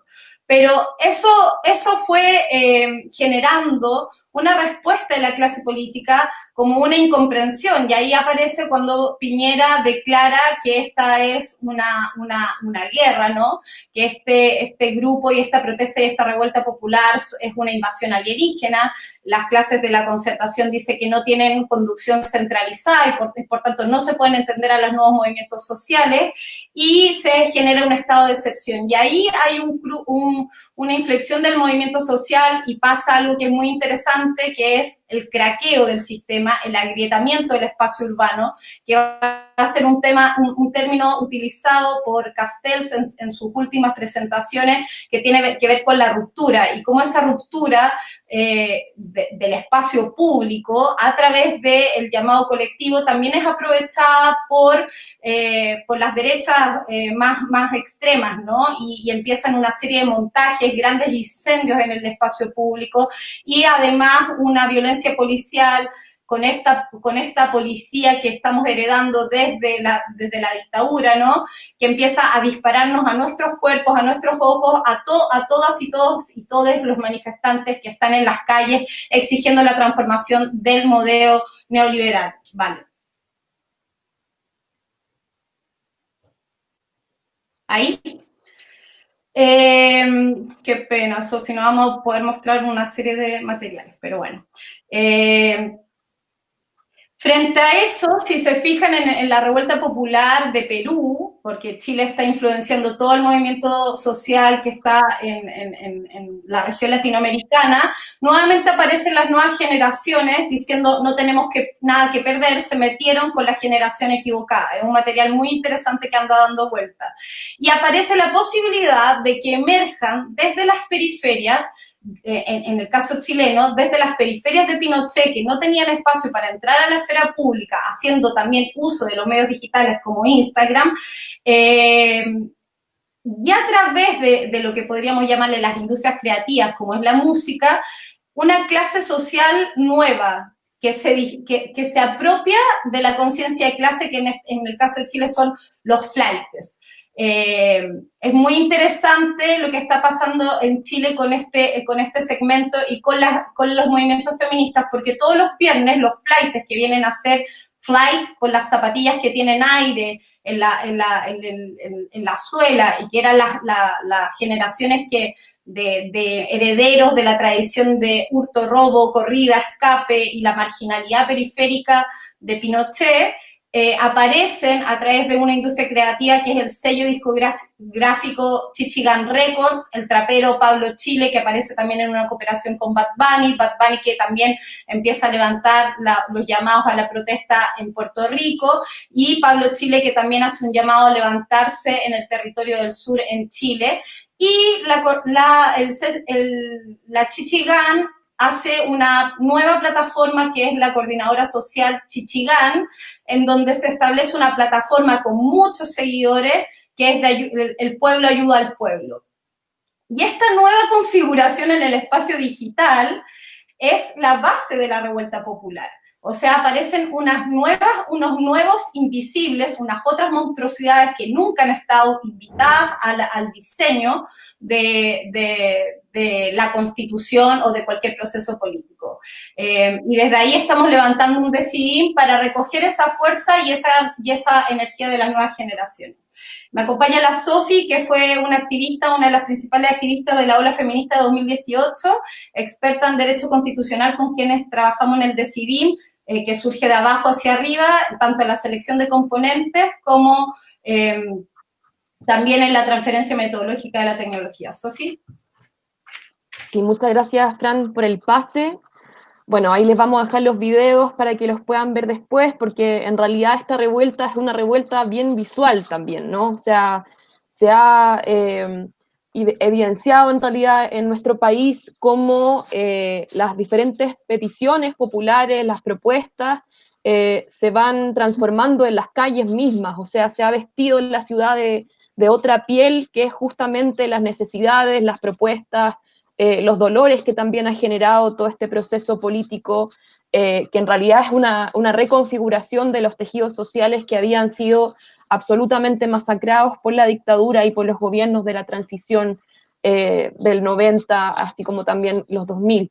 Pero eso, eso fue eh, generando una respuesta de la clase política como una incomprensión. Y ahí aparece cuando Piñera declara que esta es una, una, una guerra, ¿no? Que este, este grupo y esta protesta y esta revuelta popular es una invasión alienígena. Las clases de la concertación dice que no tienen conducción centralizada y por, por tanto no se pueden entender a los nuevos movimientos sociales y se genera un estado de excepción. Y ahí hay un, un, una inflexión del movimiento social y pasa algo que es muy interesante, que es el craqueo del sistema el agrietamiento del espacio urbano, que va a ser un tema, un, término utilizado por Castells en, sus últimas presentaciones, que tiene que ver con la ruptura y cómo esa ruptura eh, del espacio público a través del llamado colectivo también es aprovechada por, eh, por las derechas eh, más, más extremas, ¿no? Y, y empiezan una serie de montajes, grandes incendios en el espacio público y además una violencia policial con esta, con esta policía que estamos heredando desde la, desde la dictadura, ¿no? Que empieza a dispararnos a nuestros cuerpos, a nuestros ojos, a, a todas y todos y todos los manifestantes que están en las calles exigiendo la transformación del modelo neoliberal. Vale. Ahí. Em, qué pena, Sofi, no vamos a poder mostrar una serie de materiales, pero bueno. Eh, Frente a eso, si se fijan en, la revuelta popular de Perú, porque Chile está influenciando todo el movimiento social que está en, la región latinoamericana, nuevamente aparecen las nuevas generaciones diciendo no tenemos que, nada que perder, se metieron con la generación equivocada. Es un material muy interesante que anda dando vuelta. Y aparece la posibilidad de que emerjan desde las periferias eh, en, el caso chileno, desde las periferias de Pinochet, que no tenían espacio para entrar a la esfera pública, haciendo también uso de los medios digitales como Instagram, eh, y a través de, lo que podríamos llamarle las industrias creativas, como es la música, una clase social nueva, que se, que, se apropia de la conciencia de clase, que en, en, el caso de Chile son los flights. Eh, es muy interesante lo que está pasando en Chile con este, con este segmento y con, con los movimientos feministas, porque todos los viernes los flights que vienen a hacer flight con las zapatillas que tienen aire en la, en la, en, la suela y que eran las, las generaciones que de, de, herederos de la tradición de hurto, robo, corrida, escape y la marginalidad periférica de Pinochet, eh, aparecen a través de una industria creativa que es el sello discográfico Chichigan Records, el trapero Pablo Chile, que aparece también en una cooperación con Bad Bunny, Bad Bunny que también empieza a levantar los llamados a la protesta en Puerto Rico, y Pablo Chile que también hace un llamado a levantarse en el territorio del sur en Chile, y la, la, el, el, la Chichigan hace una nueva plataforma que es la coordinadora social Chichigán, en donde se establece una plataforma con muchos seguidores que es el pueblo ayuda al pueblo. Y esta nueva configuración en el espacio digital es la base de la revuelta popular. O sea, aparecen unas nuevas, unos nuevos invisibles, unas otras monstruosidades que nunca han estado invitadas al, diseño de, la constitución o de cualquier proceso político. Eh, y desde ahí estamos levantando un decidim para recoger esa fuerza y esa, y esa energía de las nuevas generaciones. Me acompaña la Sofi, que fue una activista, una de las principales activistas de la ola feminista de 2018, experta en derecho constitucional con quienes trabajamos en el DECIDIM, eh, que surge de abajo hacia arriba, tanto en la selección de componentes como em, también en la transferencia metodológica de la tecnología. Sofi. Sí, muchas gracias, Fran, por el pase. Bueno, ahí les vamos a dejar los videos para que los puedan ver después, porque en realidad esta revuelta es una revuelta bien visual también, ¿no? O sea, se ha em, evidenciado en realidad en nuestro país cómo eh, las diferentes peticiones populares, las propuestas, eh, se van transformando en las calles mismas, o sea, se ha vestido en la ciudad de, otra piel, que es justamente las necesidades, las propuestas, eh, los dolores que también ha generado todo este proceso político, que en realidad es una, reconfiguración de los tejidos sociales que habían sido absolutamente masacrados por la dictadura y por los gobiernos de la transición eh, del 90, así como también los 2000.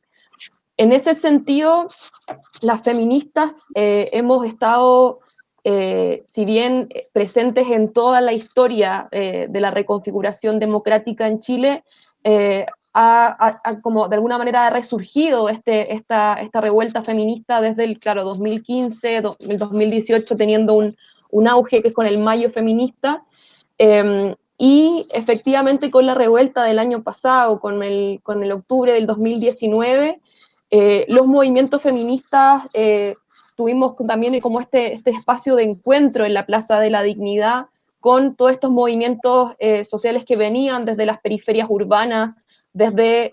En ese sentido, las feministas hemos estado, si bien presentes en toda la historia de la reconfiguración democrática en Chile, ha, como de alguna manera ha resurgido este, esta, esta revuelta feminista desde el, claro, 2015, el 2018, teniendo un, un, auge que es con el mayo feminista, em, y efectivamente con la revuelta del año pasado, con el, con el octubre del 2019, eh, los movimientos feministas eh, tuvimos también como este, este espacio de encuentro en la Plaza de la Dignidad con todos estos movimientos eh, sociales que venían desde las periferias urbanas, desde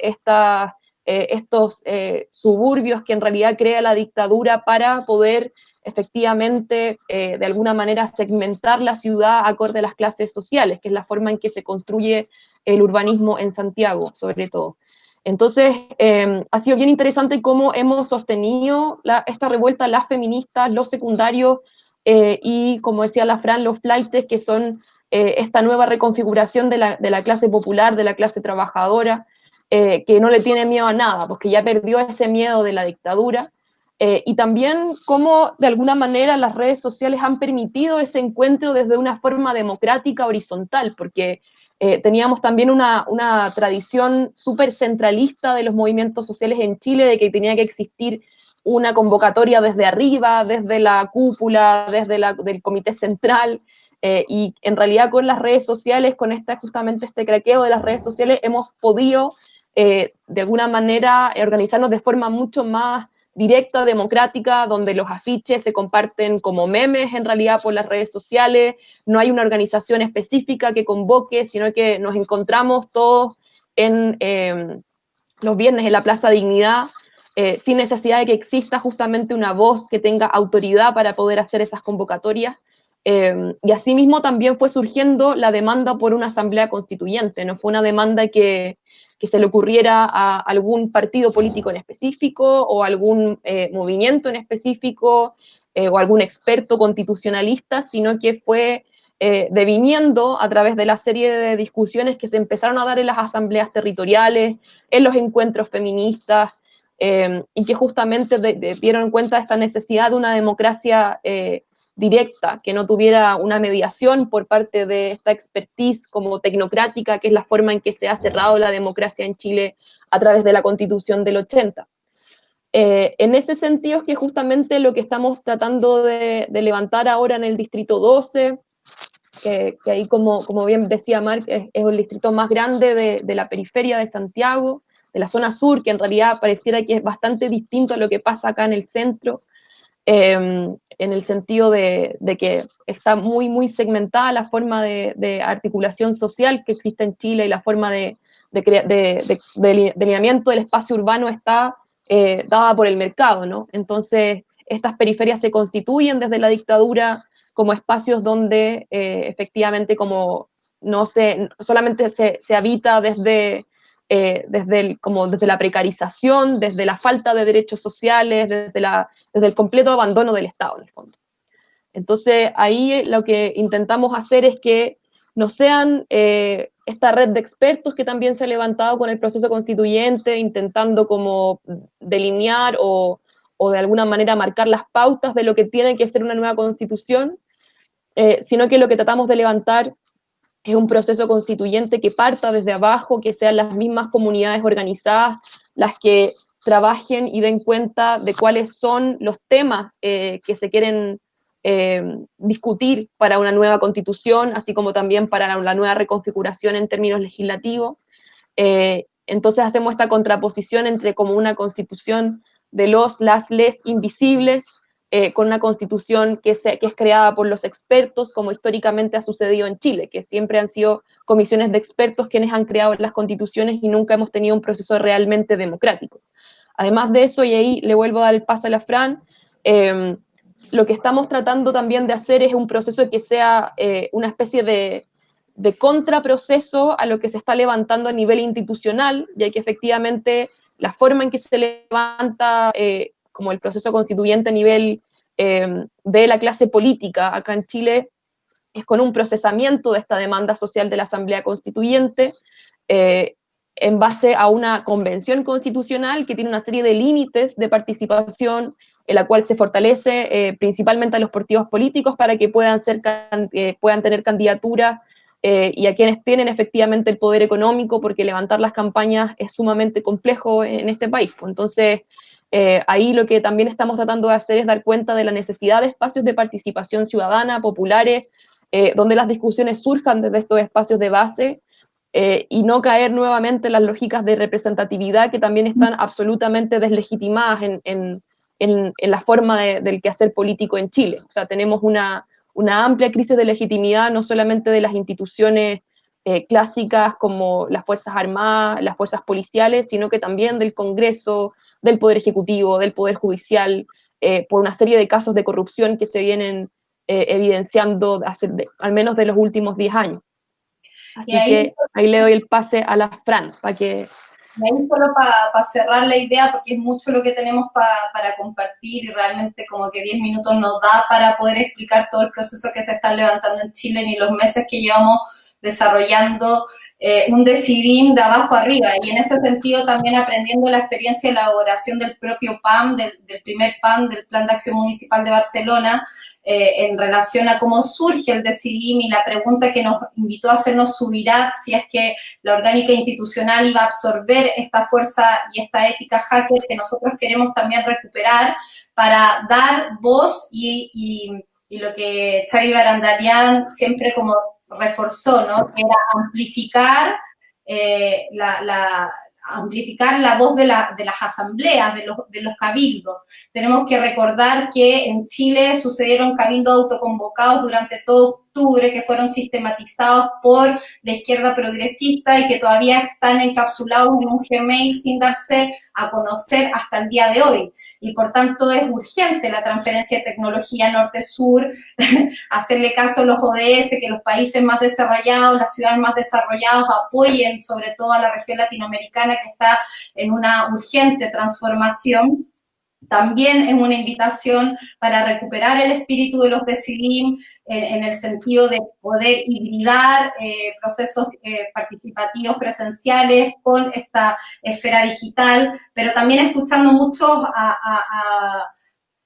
estos suburbios que en realidad crea la dictadura para poder efectivamente eh, de alguna manera segmentar la ciudad acorde a las clases sociales, que es la forma en que se construye el urbanismo en Santiago, sobre todo. Entonces, em, ha sido bien interesante cómo hemos sostenido esta revuelta, las feministas, los secundarios y, como decía la Fran, los flightes, que son esta nueva reconfiguración de la, clase popular, de la clase trabajadora, eh, que no le tiene miedo a nada, porque ya perdió ese miedo de la dictadura, eh, y también cómo de alguna manera las redes sociales han permitido ese encuentro desde una forma democrática horizontal, porque eh, teníamos también una, una tradición súper centralista de los movimientos sociales en Chile, de que tenía que existir una convocatoria desde arriba, desde la cúpula, desde la, del comité central, y en realidad con las redes sociales, con esta, justamente este craqueo de las redes sociales, hemos podido eh, de alguna manera organizarnos de forma mucho más directa, democrática, donde los afiches se comparten como memes en realidad por las redes sociales, no hay una organización específica que convoque, sino que nos encontramos todos en em, los viernes en la Plaza Dignidad, eh, sin necesidad de que exista justamente una voz que tenga autoridad para poder hacer esas convocatorias. Em, y asimismo también fue surgiendo la demanda por una asamblea constituyente, no fue una demanda que, que se le ocurriera a algún partido político en específico o algún eh, movimiento en específico eh, o algún experto constitucionalista, sino que fue eh, deviniendo a través de la serie de discusiones que se empezaron a dar en las asambleas territoriales, en los encuentros feministas, y que justamente dieron cuenta de esta necesidad de una democracia directa, que no tuviera una mediación por parte de esta expertise como tecnocrática, que es la forma en que se ha cerrado la democracia en Chile a través de la constitución del 80. Eh, en ese sentido es que justamente lo que estamos tratando de, levantar ahora en el Distrito 12, que, ahí como, como, bien decía Marc, es, el distrito más grande de, la periferia de Santiago, de la zona sur, que en realidad pareciera que es bastante distinto a lo que pasa acá en el centro, Em, en el sentido de, que está muy, muy segmentada la forma de, articulación social que existe en Chile y la forma de, delineamiento del espacio urbano está eh, dada por el mercado, ¿no? Entonces, estas periferias se constituyen desde la dictadura como espacios donde eh, efectivamente como no se, solamente se, habita desde eh, desde, el, como desde la precarización, desde la falta de derechos sociales, desde, la, desde el completo abandono del Estado, en el fondo. Entonces, ahí lo que intentamos hacer es que no sean eh, esta red de expertos que también se ha levantado con el proceso constituyente, intentando como delinear o, o de alguna manera marcar las pautas de lo que tiene que ser una nueva constitución, eh, sino que lo que tratamos de levantar es un proceso constituyente que parta desde abajo, que sean las mismas comunidades organizadas las que trabajen y den cuenta de cuáles son los temas eh, que se quieren eh, discutir para una nueva constitución, así como también para la nueva reconfiguración en términos legislativos. entonces hacemos esta contraposición entre como una constitución de los, las, les invisibles, eh, con una constitución que, se, que es creada por los expertos, como históricamente ha sucedido en Chile, que siempre han sido comisiones de expertos quienes han creado las constituciones y nunca hemos tenido un proceso realmente democrático. Además de eso, y ahí le vuelvo a dar el paso a la Fran, em, lo que estamos tratando también de hacer es un proceso que sea eh, una especie de, de contraproceso a lo que se está levantando a nivel institucional, ya que efectivamente la forma en que se levanta eh, como el proceso constituyente a nivel eh, de la clase política acá en Chile es con un procesamiento de esta demanda social de la Asamblea Constituyente eh, en base a una convención constitucional que tiene una serie de límites de participación en la cual se fortalece eh, principalmente a los partidos políticos para que puedan, ser, puedan tener candidatura y a quienes tienen efectivamente el poder económico, porque levantar las campañas es sumamente complejo en este país. Pues. Entonces, eh, ahí lo que también estamos tratando de hacer es dar cuenta de la necesidad de espacios de participación ciudadana, populares, eh, donde las discusiones surjan desde estos espacios de base eh, y no caer nuevamente en las lógicas de representatividad que también están absolutamente deslegitimadas en, en, en, la forma de, del quehacer político en Chile. O sea, tenemos una, una amplia crisis de legitimidad, no solamente de las instituciones clásicas como las Fuerzas Armadas, las Fuerzas Policiales, sino que también del Congreso, del Poder Ejecutivo, del Poder Judicial, eh, por una serie de casos de corrupción que se vienen eh, evidenciando al menos de los últimos 10 años. Así que ahí le doy el pase a la Fran, para que... Ahí solo para cerrar la idea, porque es mucho lo que tenemos para compartir y realmente como que 10 minutos nos da para poder explicar todo el proceso que se está levantando en Chile ni los meses que llevamos desarrollando eh, un decidim de abajo arriba. Y en ese sentido también aprendiendo la experiencia de elaboración del propio PAN, del, primer PAN, del Plan de Acción Municipal de Barcelona, eh, en relación a cómo surge el decidim y la pregunta que nos invitó a hacernos Subirat, si es que la orgánica institucional iba a absorber esta fuerza y esta ética hacker que nosotros queremos también recuperar para dar voz y lo que Xavi Barandarian siempre como reforzó, ¿no? Era amplificar eh, la, amplificar la voz de, las asambleas, de los, de los, cabildos. Tenemos que recordar que en Chile sucedieron cabildos autoconvocados durante todo que fueron sistematizados por la izquierda progresista y que todavía están encapsulados en un Gmail sin darse a conocer hasta el día de hoy. Y por tanto es urgente la transferencia de tecnología norte-sur, hacerle caso a los ODS, que los países más desarrollados, las ciudades más desarrolladas apoyen sobre todo a la región latinoamericana que está en una urgente transformación también es una invitación para recuperar el espíritu de los Decidim en, el sentido de poder hibridar eh, procesos eh, participativos presenciales con esta esfera digital, pero también escuchando muchos a,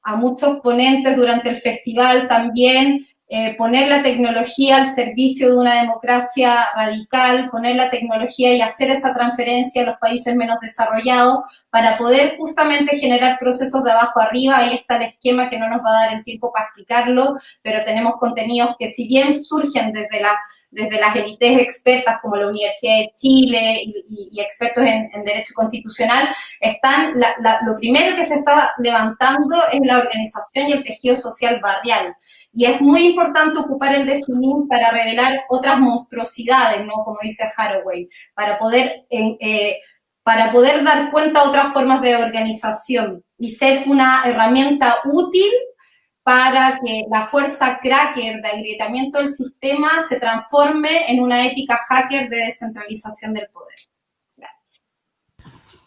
a muchos ponentes durante el festival también eh, poner la tecnología al servicio de una democracia radical, poner la tecnología y hacer esa transferencia a los países menos desarrollados para poder justamente generar procesos de abajo arriba. Ahí está el esquema que no nos va a dar el tiempo para explicarlo, pero tenemos contenidos que si bien surgen desde la desde las élites expertas como la Universidad de Chile y, expertos en, Derecho Constitucional, están, lo primero que se está levantando es la organización y el tejido social barrial. Y es muy importante ocupar el destino para revelar otras monstruosidades, ¿no? Como dice Haraway, para poder... Eh, para poder dar cuenta de otras formas de organización y ser una herramienta útil para que la fuerza cracker de agrietamiento del sistema se transforme en una ética hacker de descentralización del poder. Gracias.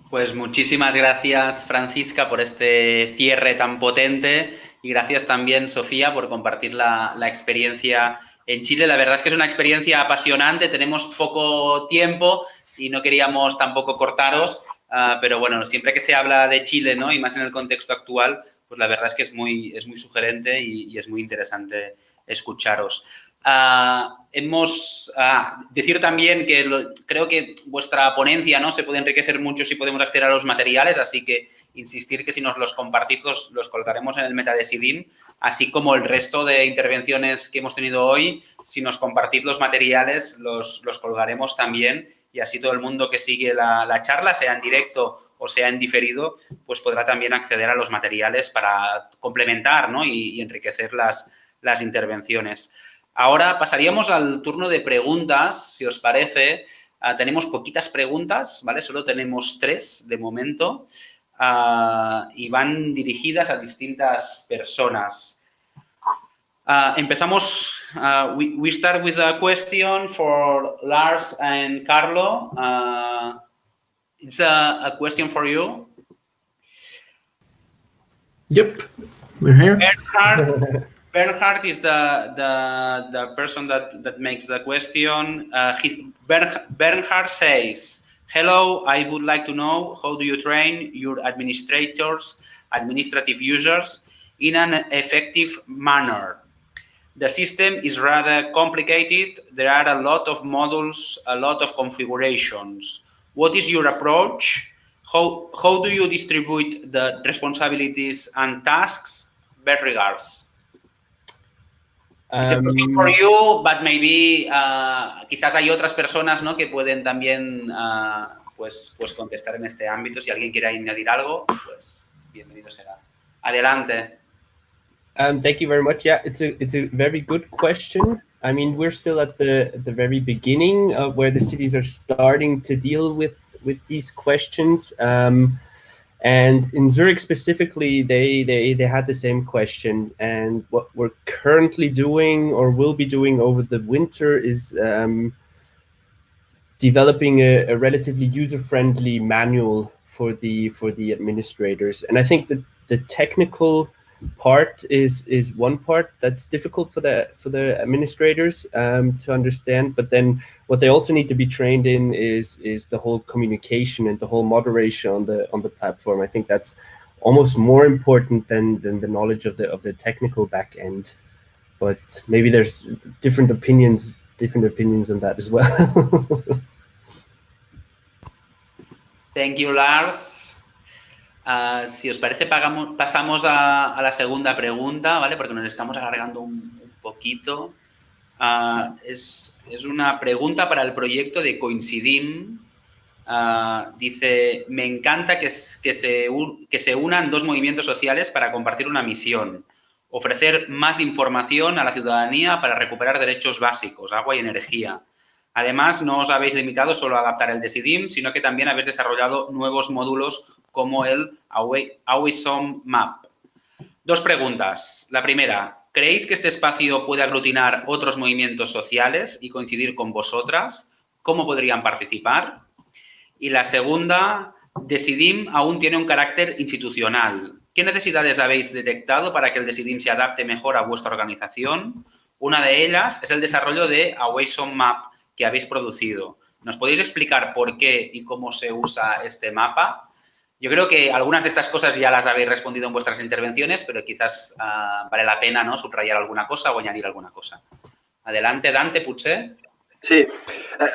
Pues muchísimas gracias, Francisca, por este cierre tan potente y gracias también, Sofía, por compartir la, la, experiencia en Chile. La verdad es que es una experiencia apasionante, tenemos poco tiempo y no queríamos tampoco cortaros, uh, pero bueno, siempre que se habla de Chile, ¿no? Y más en el contexto actual, pues la verdad es que es muy, es muy sugerente y, y es muy interesante escucharos. Uh, hemos uh, decir también que creo que vuestra ponencia no se puede enriquecer mucho si podemos acceder a los materiales, así que insistir que si nos los compartís los, los colgaremos en el meta así como el resto de intervenciones que hemos tenido hoy, si nos compartís los materiales los, los colgaremos también y así todo el mundo que sigue la, la, charla, sea en directo o sea en diferido, pues podrá también acceder a los materiales para complementar ¿no? y, y enriquecer las, las intervenciones. Ahora pasaríamos al turno de preguntas, si os parece. Uh, tenemos poquitas preguntas, ¿vale? Solo tenemos tres de momento uh, y van dirigidas a distintas personas. Uh, empezamos, we, we, start with a question for Lars and Carlo. it's a, a, question for you. Yep, we're here. Bernhard, Bernhard is the, the, the person that, that makes the question. Uh, he, Bernhard says, hello, I would like to know how do you train your administrators, administrative users in an effective manner? The system is rather complicated. There are a lot of modules, a lot of configurations. What is your approach? How, how do you distribute the responsibilities and tasks? Best regards. Um, for you, but maybe uh, quizás hay otras personas ¿no? que pueden también uh, pues, pues contestar en este ámbito. Si alguien quiere añadir algo, pues bienvenido será. Adelante. Um, thank you very much. Yeah, it's a it's a very good question. I mean, we're still at the the very beginning of where the cities are starting to deal with with these questions. Um, And in Zurich specifically, they, they, they had the same question. And what we're currently doing or will be doing over the winter is um, developing a, a relatively user-friendly manual for the for the administrators. And I think that the technical part is is one part that's difficult for the for the administrators um, to understand. But then what they also need to be trained in is is the whole communication and the whole moderation on the on the platform. I think that's almost more important than than the knowledge of the of the technical back end. But maybe there's different opinions different opinions on that as well. Thank you, Lars. Uh, si os parece, pasamos a, la segunda pregunta, ¿vale? Porque nos estamos alargando un, poquito. Uh, es, es, una pregunta para el proyecto de Coincidim. Uh, dice, me encanta que, se, que se unan dos movimientos sociales para compartir una misión. Ofrecer más información a la ciudadanía para recuperar derechos básicos, agua y energía. Además, no os habéis limitado solo a adaptar el Decidim, sino que también habéis desarrollado nuevos módulos como el Awisom Map. Dos preguntas. La primera, ¿creéis que este espacio puede aglutinar otros movimientos sociales y coincidir con vosotras? ¿Cómo podrían participar? Y la segunda, Decidim aún tiene un carácter institucional. ¿Qué necesidades habéis detectado para que el Decidim se adapte mejor a vuestra organización? Una de ellas es el desarrollo de Awayson Map que habéis producido. ¿Nos podéis explicar por qué y cómo se usa este mapa? Yo creo que algunas de estas cosas ya las habéis respondido en vuestras intervenciones, pero quizás uh, vale la pena ¿no? subrayar alguna cosa o añadir alguna cosa. Adelante, Dante Puché. Sí, eh,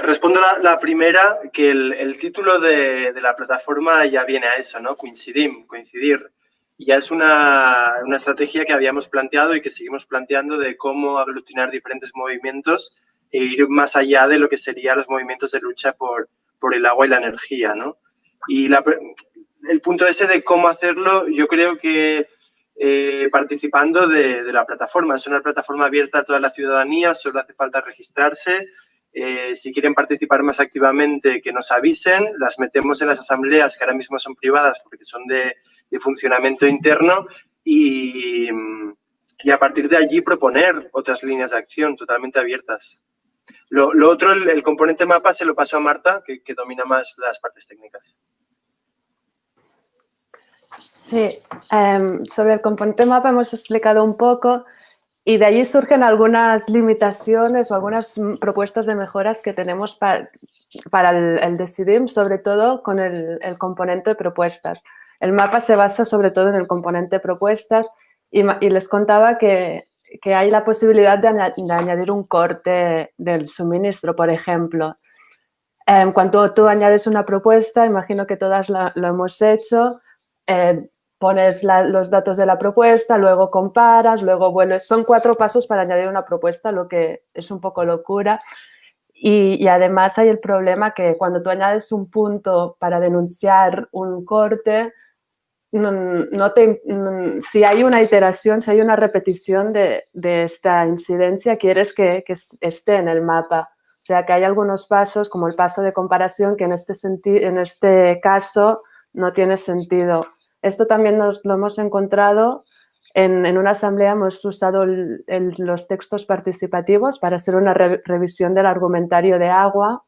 respondo la, primera, que el, título de, la plataforma ya viene a eso, ¿no? Coincidim, coincidir. Ya es una, una estrategia que habíamos planteado y que seguimos planteando de cómo aglutinar diferentes movimientos e ir más allá de lo que serían los movimientos de lucha por, por el agua y la energía, ¿no? Y el punto ese de cómo hacerlo, yo creo que eh, participando de, de, la plataforma. Es una plataforma abierta a toda la ciudadanía, solo hace falta registrarse. Eh, si quieren participar más activamente, que nos avisen. Las metemos en las asambleas, que ahora mismo son privadas porque son de, de funcionamiento interno. Y, y, a partir de allí proponer otras líneas de acción totalmente abiertas. Lo, lo otro, el, el, componente mapa, se lo paso a Marta, que, que domina más las partes técnicas. Sí, em, sobre el componente mapa hemos explicado un poco y de allí surgen algunas limitaciones o algunas mm, propuestas de mejoras que tenemos para, para el, el Decidim, sobre todo con el, el, componente propuestas. El mapa se basa sobre todo en el componente propuestas y, y les contaba que, que, hay la posibilidad de, añadir un corte del suministro, por ejemplo. En cuanto tú añades una propuesta, imagino que todas lo hemos hecho, eh, pones los datos de la propuesta, luego comparas, luego vuelves. Son cuatro pasos para añadir una propuesta, lo que es un poco locura. Y, además hay el problema que cuando tú añades un punto para denunciar un corte, no, te, si hay una iteración, si hay una repetición de, esta incidencia, quieres que, esté en el mapa. O sea que hay algunos pasos, como el paso de comparación, que en este, en este caso no tiene sentido. Esto también lo hemos encontrado en, una asamblea, hemos usado los textos participativos para hacer una re, revisión del argumentario de agua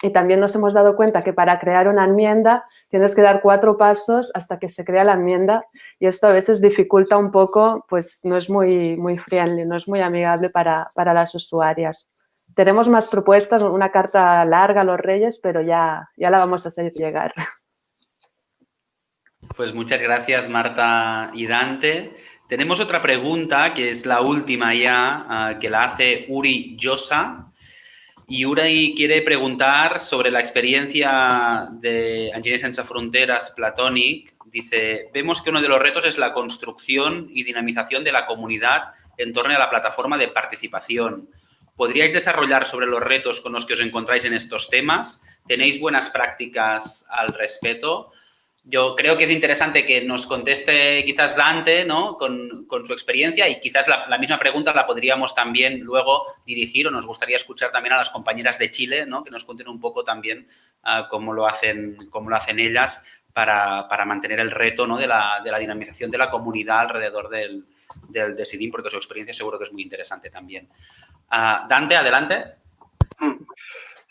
y también nos hemos dado cuenta que para crear una enmienda tienes que dar cuatro pasos hasta que se crea la enmienda y esto a veces dificulta un poco, pues no es muy, muy friendly, no es muy amigable para, para las usuarias. Tenemos más propuestas, una carta larga a los reyes, pero ya, ya la vamos a hacer llegar. Pues muchas gracias Marta y Dante. Tenemos otra pregunta, que es la última ya, uh, que la hace Uri Yosa. Y Uri quiere preguntar sobre la experiencia de Engineers Sense Fronteras Platonic. Dice, vemos que uno de los retos es la construcción y dinamización de la comunidad en torno a la plataforma de participación. ¿Podríais desarrollar sobre los retos con los que os encontráis en estos temas? ¿Tenéis buenas prácticas al respecto? Yo creo que es interesante que nos conteste quizás Dante, ¿no? Con, su experiencia y quizás la, misma pregunta la podríamos también luego dirigir o nos gustaría escuchar también a las compañeras de Chile, ¿no? Que nos cuenten un poco también uh, cómo, lo hacen, cómo lo hacen ellas para, mantener el reto, ¿no? De la, dinamización de la comunidad alrededor del, del Decidim, porque su experiencia seguro que es muy interesante también. Uh, Dante, adelante.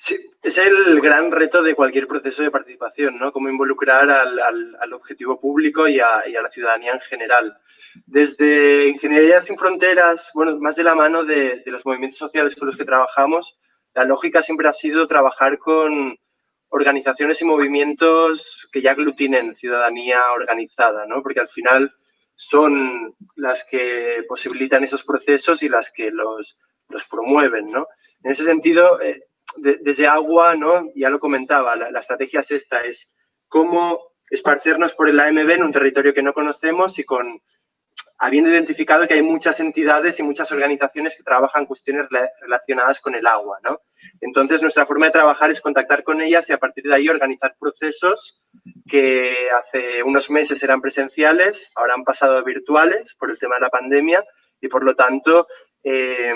Sí, es el gran reto de cualquier proceso de participación, ¿no? Cómo involucrar al, al, al objetivo público y a, y a, la ciudadanía en general. Desde Ingeniería Sin Fronteras, bueno, más de la mano de, de, los movimientos sociales con los que trabajamos, la lógica siempre ha sido trabajar con organizaciones y movimientos que ya aglutinen ciudadanía organizada, ¿no? Porque al final son las que posibilitan esos procesos y las que los, los promueven, ¿no? En ese sentido, eh, de, desde agua, ¿no? Ya lo comentaba, la, estrategia es esta, es cómo esparcernos por el AMB en un territorio que no conocemos y con habiendo identificado que hay muchas entidades y muchas organizaciones que trabajan cuestiones relacionadas con el agua, ¿no? Entonces, nuestra forma de trabajar es contactar con ellas y a partir de ahí organizar procesos que hace unos meses eran presenciales, ahora han pasado a virtuales por el tema de la pandemia y, por lo tanto, eh,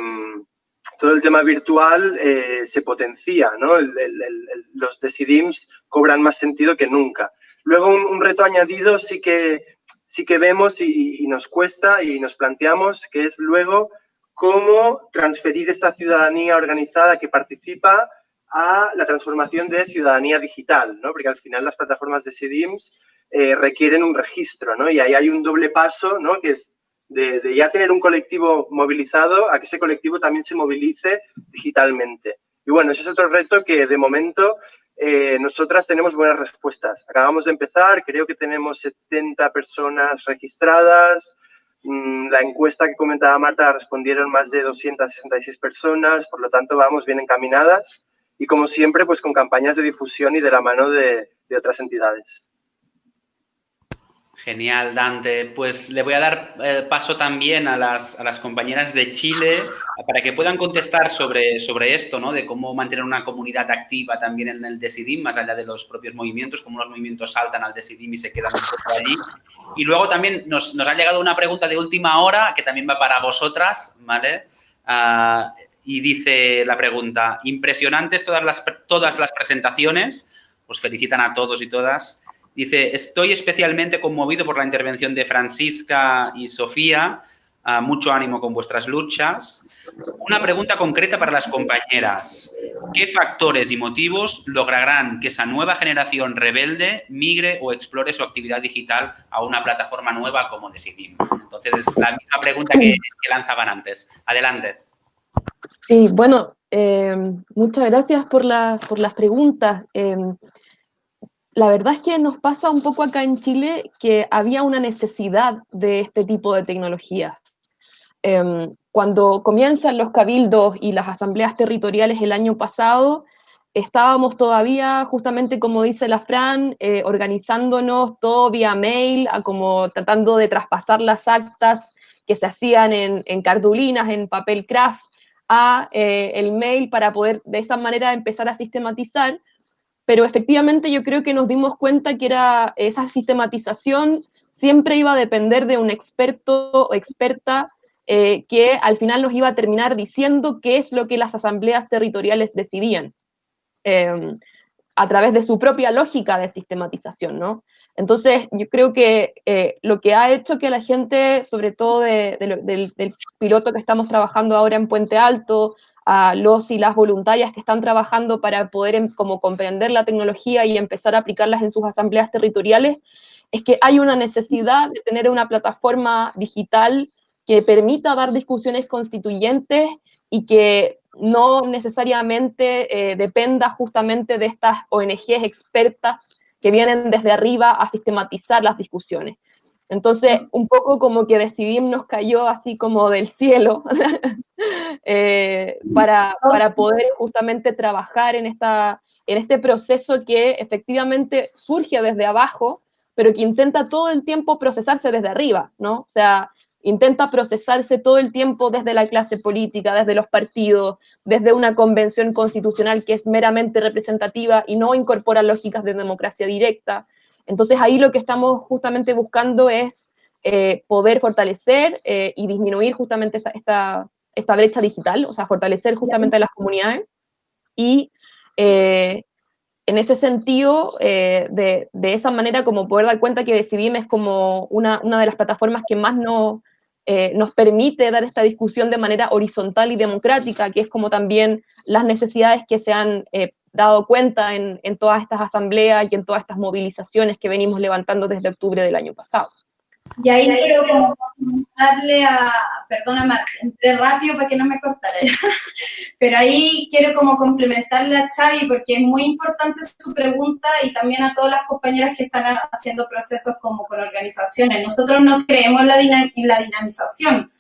todo el tema virtual eh, se potencia, ¿no? El, el, los decidims cobran más sentido que nunca. Luego, un, reto añadido sí que, sí que vemos y, y, nos cuesta y nos planteamos, que es luego cómo transferir esta ciudadanía organizada que participa a la transformación de ciudadanía digital, ¿no? Porque al final las plataformas de CDIMS eh, requieren un registro, ¿no? Y ahí hay un doble paso, ¿no? Que es de, ya tener un colectivo movilizado a que ese colectivo también se movilice digitalmente. Y bueno, ese es otro reto que de momento eh, nosotras tenemos buenas respuestas. Acabamos de empezar, creo que tenemos 70 personas registradas. Mm, la encuesta que comentaba Marta respondieron más de 266 personas, por lo tanto vamos bien encaminadas y como siempre pues con campañas de difusión y de la mano de, de otras entidades. Genial, Dante. Pues le voy a dar eh, paso también a las, a las, compañeras de Chile para que puedan contestar sobre, sobre esto, ¿no? De cómo mantener una comunidad activa también en el Decidim, más allá de los propios movimientos, cómo los movimientos saltan al Decidim y se quedan un poco allí. Y luego también nos, nos ha llegado una pregunta de última hora que también va para vosotras, ¿vale? Uh, y dice la pregunta, impresionantes todas las, todas las presentaciones, os felicitan a todos y todas. Dice, estoy especialmente conmovido por la intervención de Francisca y Sofía. Ah, mucho ánimo con vuestras luchas. Una pregunta concreta para las compañeras. ¿Qué factores y motivos lograrán que esa nueva generación rebelde migre o explore su actividad digital a una plataforma nueva como Decidim? Entonces, es la misma pregunta que, lanzaban antes. Adelante. Sí, bueno, eh, muchas gracias por, por las preguntas. Eh, la verdad es que nos pasa un poco acá en Chile que había una necesidad de este tipo de tecnología. Em, cuando comienzan los cabildos y las asambleas territoriales el año pasado, estábamos todavía, justamente como dice la Fran, eh, organizándonos todo vía mail, a como tratando de traspasar las actas que se hacían en, en cartulinas, en papel craft, a eh, el mail para poder de esa manera empezar a sistematizar. Pero efectivamente yo creo que nos dimos cuenta que era esa sistematización siempre iba a depender de un experto o experta eh, que al final nos iba a terminar diciendo qué es lo que las asambleas territoriales decidían, em, a través de su propia lógica de sistematización, ¿no? Entonces, yo creo que eh, lo que ha hecho que la gente, sobre todo del, piloto que estamos trabajando ahora en Puente Alto, a los y las voluntarias que están trabajando para poder em, como comprender la tecnología y empezar a aplicarlas en sus asambleas territoriales, es que hay una necesidad de tener una plataforma digital que permita dar discusiones constituyentes y que no necesariamente eh, dependa justamente de estas ONGs expertas que vienen desde arriba a sistematizar las discusiones. Entonces, un poco como que Decidim nos cayó así como del cielo eh, para, para, poder justamente trabajar en, esta, en este proceso que efectivamente surge desde abajo, pero que intenta todo el tiempo procesarse desde arriba, ¿no? O sea, intenta procesarse todo el tiempo desde la clase política, desde los partidos, desde una convención constitucional que es meramente representativa y no incorpora lógicas de democracia directa. Entonces ahí lo que estamos justamente buscando es eh, poder fortalecer eh, y disminuir justamente esta, esta brecha digital, o sea, fortalecer justamente a las comunidades. Y eh, en ese sentido, de, de, esa manera, como poder dar cuenta que Decidim es como una, una de las plataformas que más no, nos permite dar esta discusión de manera horizontal y democrática, que es como también las necesidades que se han dado cuenta en, en, todas estas asambleas y en todas estas movilizaciones que venimos levantando desde octubre del año pasado. Y ahí quiero como darle a, perdona Marc, entré rápido para que no me cortara, pero ahí quiero como complementarle a Xavi porque es muy importante su pregunta y también a todas las compañeras que están haciendo procesos como con organizaciones. Nosotros no creemos la, en la dinamización,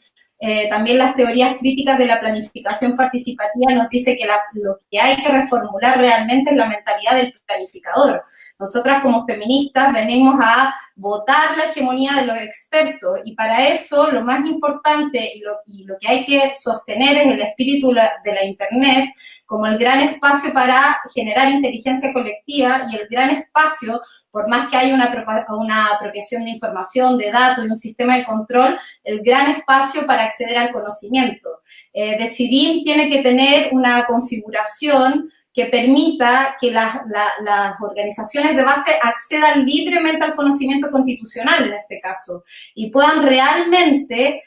eh, también las teorías críticas de la planificación participativa nos dice que lo que hay que reformular realmente es la mentalidad del planificador. Nosotras como feministas venimos a votar la hegemonía de los expertos y para eso lo más importante y lo, y lo que hay que sostener es el espíritu de la Internet como el gran espacio para generar inteligencia colectiva y el gran espacio por más que haya una, apropiación de información, de datos y un sistema de control, el gran espacio para acceder al conocimiento. Eh, Decidim tiene que tener una configuración que permita que las, las organizaciones de base accedan libremente al conocimiento constitucional en este caso y puedan realmente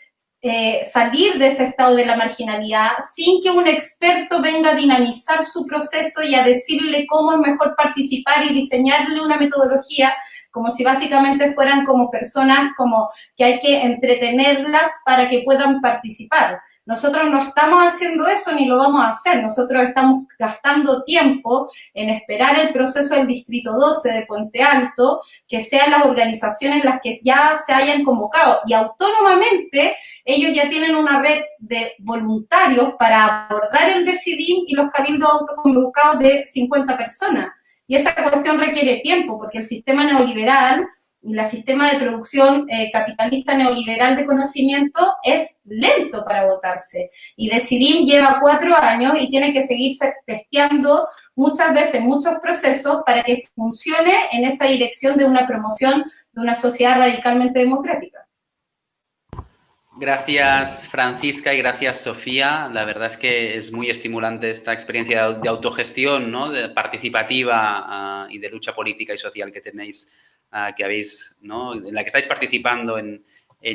eh, salir de ese estado de la marginalidad sin que un experto venga a dinamizar su proceso y a decirle cómo es mejor participar y diseñarle una metodología, como si básicamente fueran como personas como que hay que entretenerlas para que puedan participar. Nosotros no estamos haciendo eso ni lo vamos a hacer. Nosotros estamos gastando tiempo en esperar el proceso del Distrito 12 de Puente Alto, que sean las organizaciones las que ya se hayan convocado. Y autónomamente ellos ya tienen una red de voluntarios para abordar el DECIDIM y los cabildos autoconvocados de 50 personas. Y esa cuestión requiere tiempo, porque el sistema neoliberal el sistema de producción eh, capitalista neoliberal de conocimiento es lento para votarse. Y Decidim lleva cuatro años y tiene que seguirse testeando muchas veces muchos procesos para que funcione en esa dirección de una promoción de una sociedad radicalmente democrática. Gracias Francisca y gracias Sofía. La verdad es que es muy estimulante esta experiencia de autogestión, ¿no? de participativa ah, y de lucha política y social que tenéis que habéis, ¿no? en la que estáis participando en,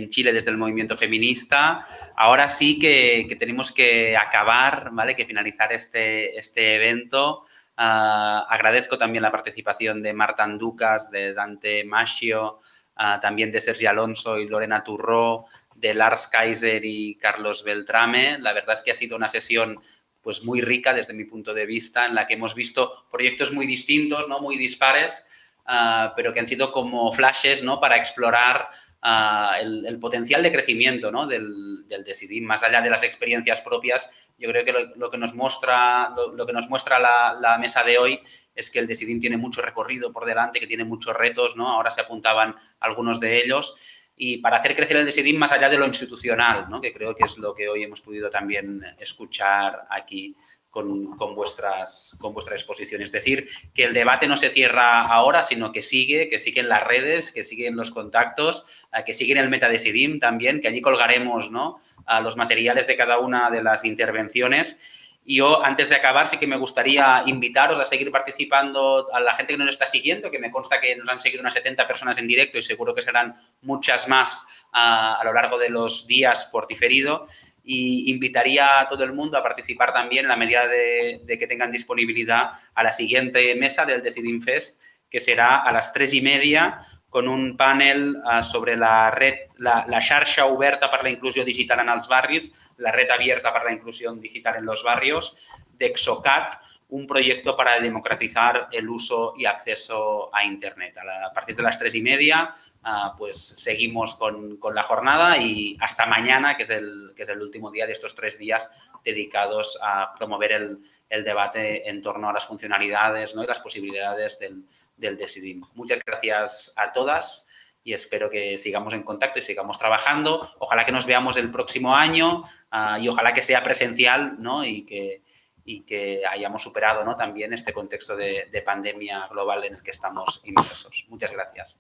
Chile desde el movimiento feminista. Ahora sí que, tenemos que acabar, ¿vale? Que finalizar este, este evento. Ah, agradezco también la participación de Marta Anducas, de Dante Maschio, ah, también de Sergio Alonso y Lorena Turró, de Lars Kaiser y Carlos Beltrame. La verdad es que ha sido una sesión pues muy rica desde mi punto de vista, en la que hemos visto proyectos muy distintos, ¿no? muy dispares, ah, pero que han sido como flashes ¿no? para explorar ah, el, potencial de crecimiento ¿no? del, del Decidim. Más allá de las experiencias propias, yo creo que lo, que nos muestra, lo, que nos muestra la, mesa de hoy es que el Decidim tiene mucho recorrido por delante, que tiene muchos retos, ¿no? ahora se apuntaban algunos de ellos, y para hacer crecer el Decidim más allá de lo institucional, ¿no? que creo que es lo que hoy hemos podido también escuchar aquí con, vuestras, con vuestra exposición. Es decir, que el debate no se cierra ahora, sino que sigue, que sigue en las redes, que sigue en los contactos, eh, que sigue en el Metadecidim también, que allí colgaremos ¿no? a los materiales de cada una de las intervenciones y yo, antes de acabar, sí que me gustaría invitaros a seguir participando a la gente que nos está siguiendo, que me consta que nos han seguido unas 70 personas en directo y seguro que serán muchas más a, lo largo de los días por diferido. Y invitaría a todo el mundo a participar también, en la medida de, que tengan disponibilidad, a la siguiente mesa del Deciding Fest, que será a las tres y media con un panel uh, sobre la red, la, la xarxa oberta per la inclusió digital en els barris, la red abierta para la inclusión digital en los barrios, de Exocat, un proyecto para democratizar el uso y acceso a Internet. A, partir de las tres y media, ah, pues seguimos con, con, la jornada y hasta mañana, que es, el, que es el último día de estos tres días dedicados a promover el, el debate en torno a las funcionalidades ¿no? y las posibilidades del, del Decidim. Muchas gracias a todas y espero que sigamos en contacto y sigamos trabajando. Ojalá que nos veamos el próximo año uh, y ojalá que sea presencial ¿no? y que y que hayamos superado ¿no? también este contexto de, de pandemia global en el que estamos inmersos. Muchas gracias.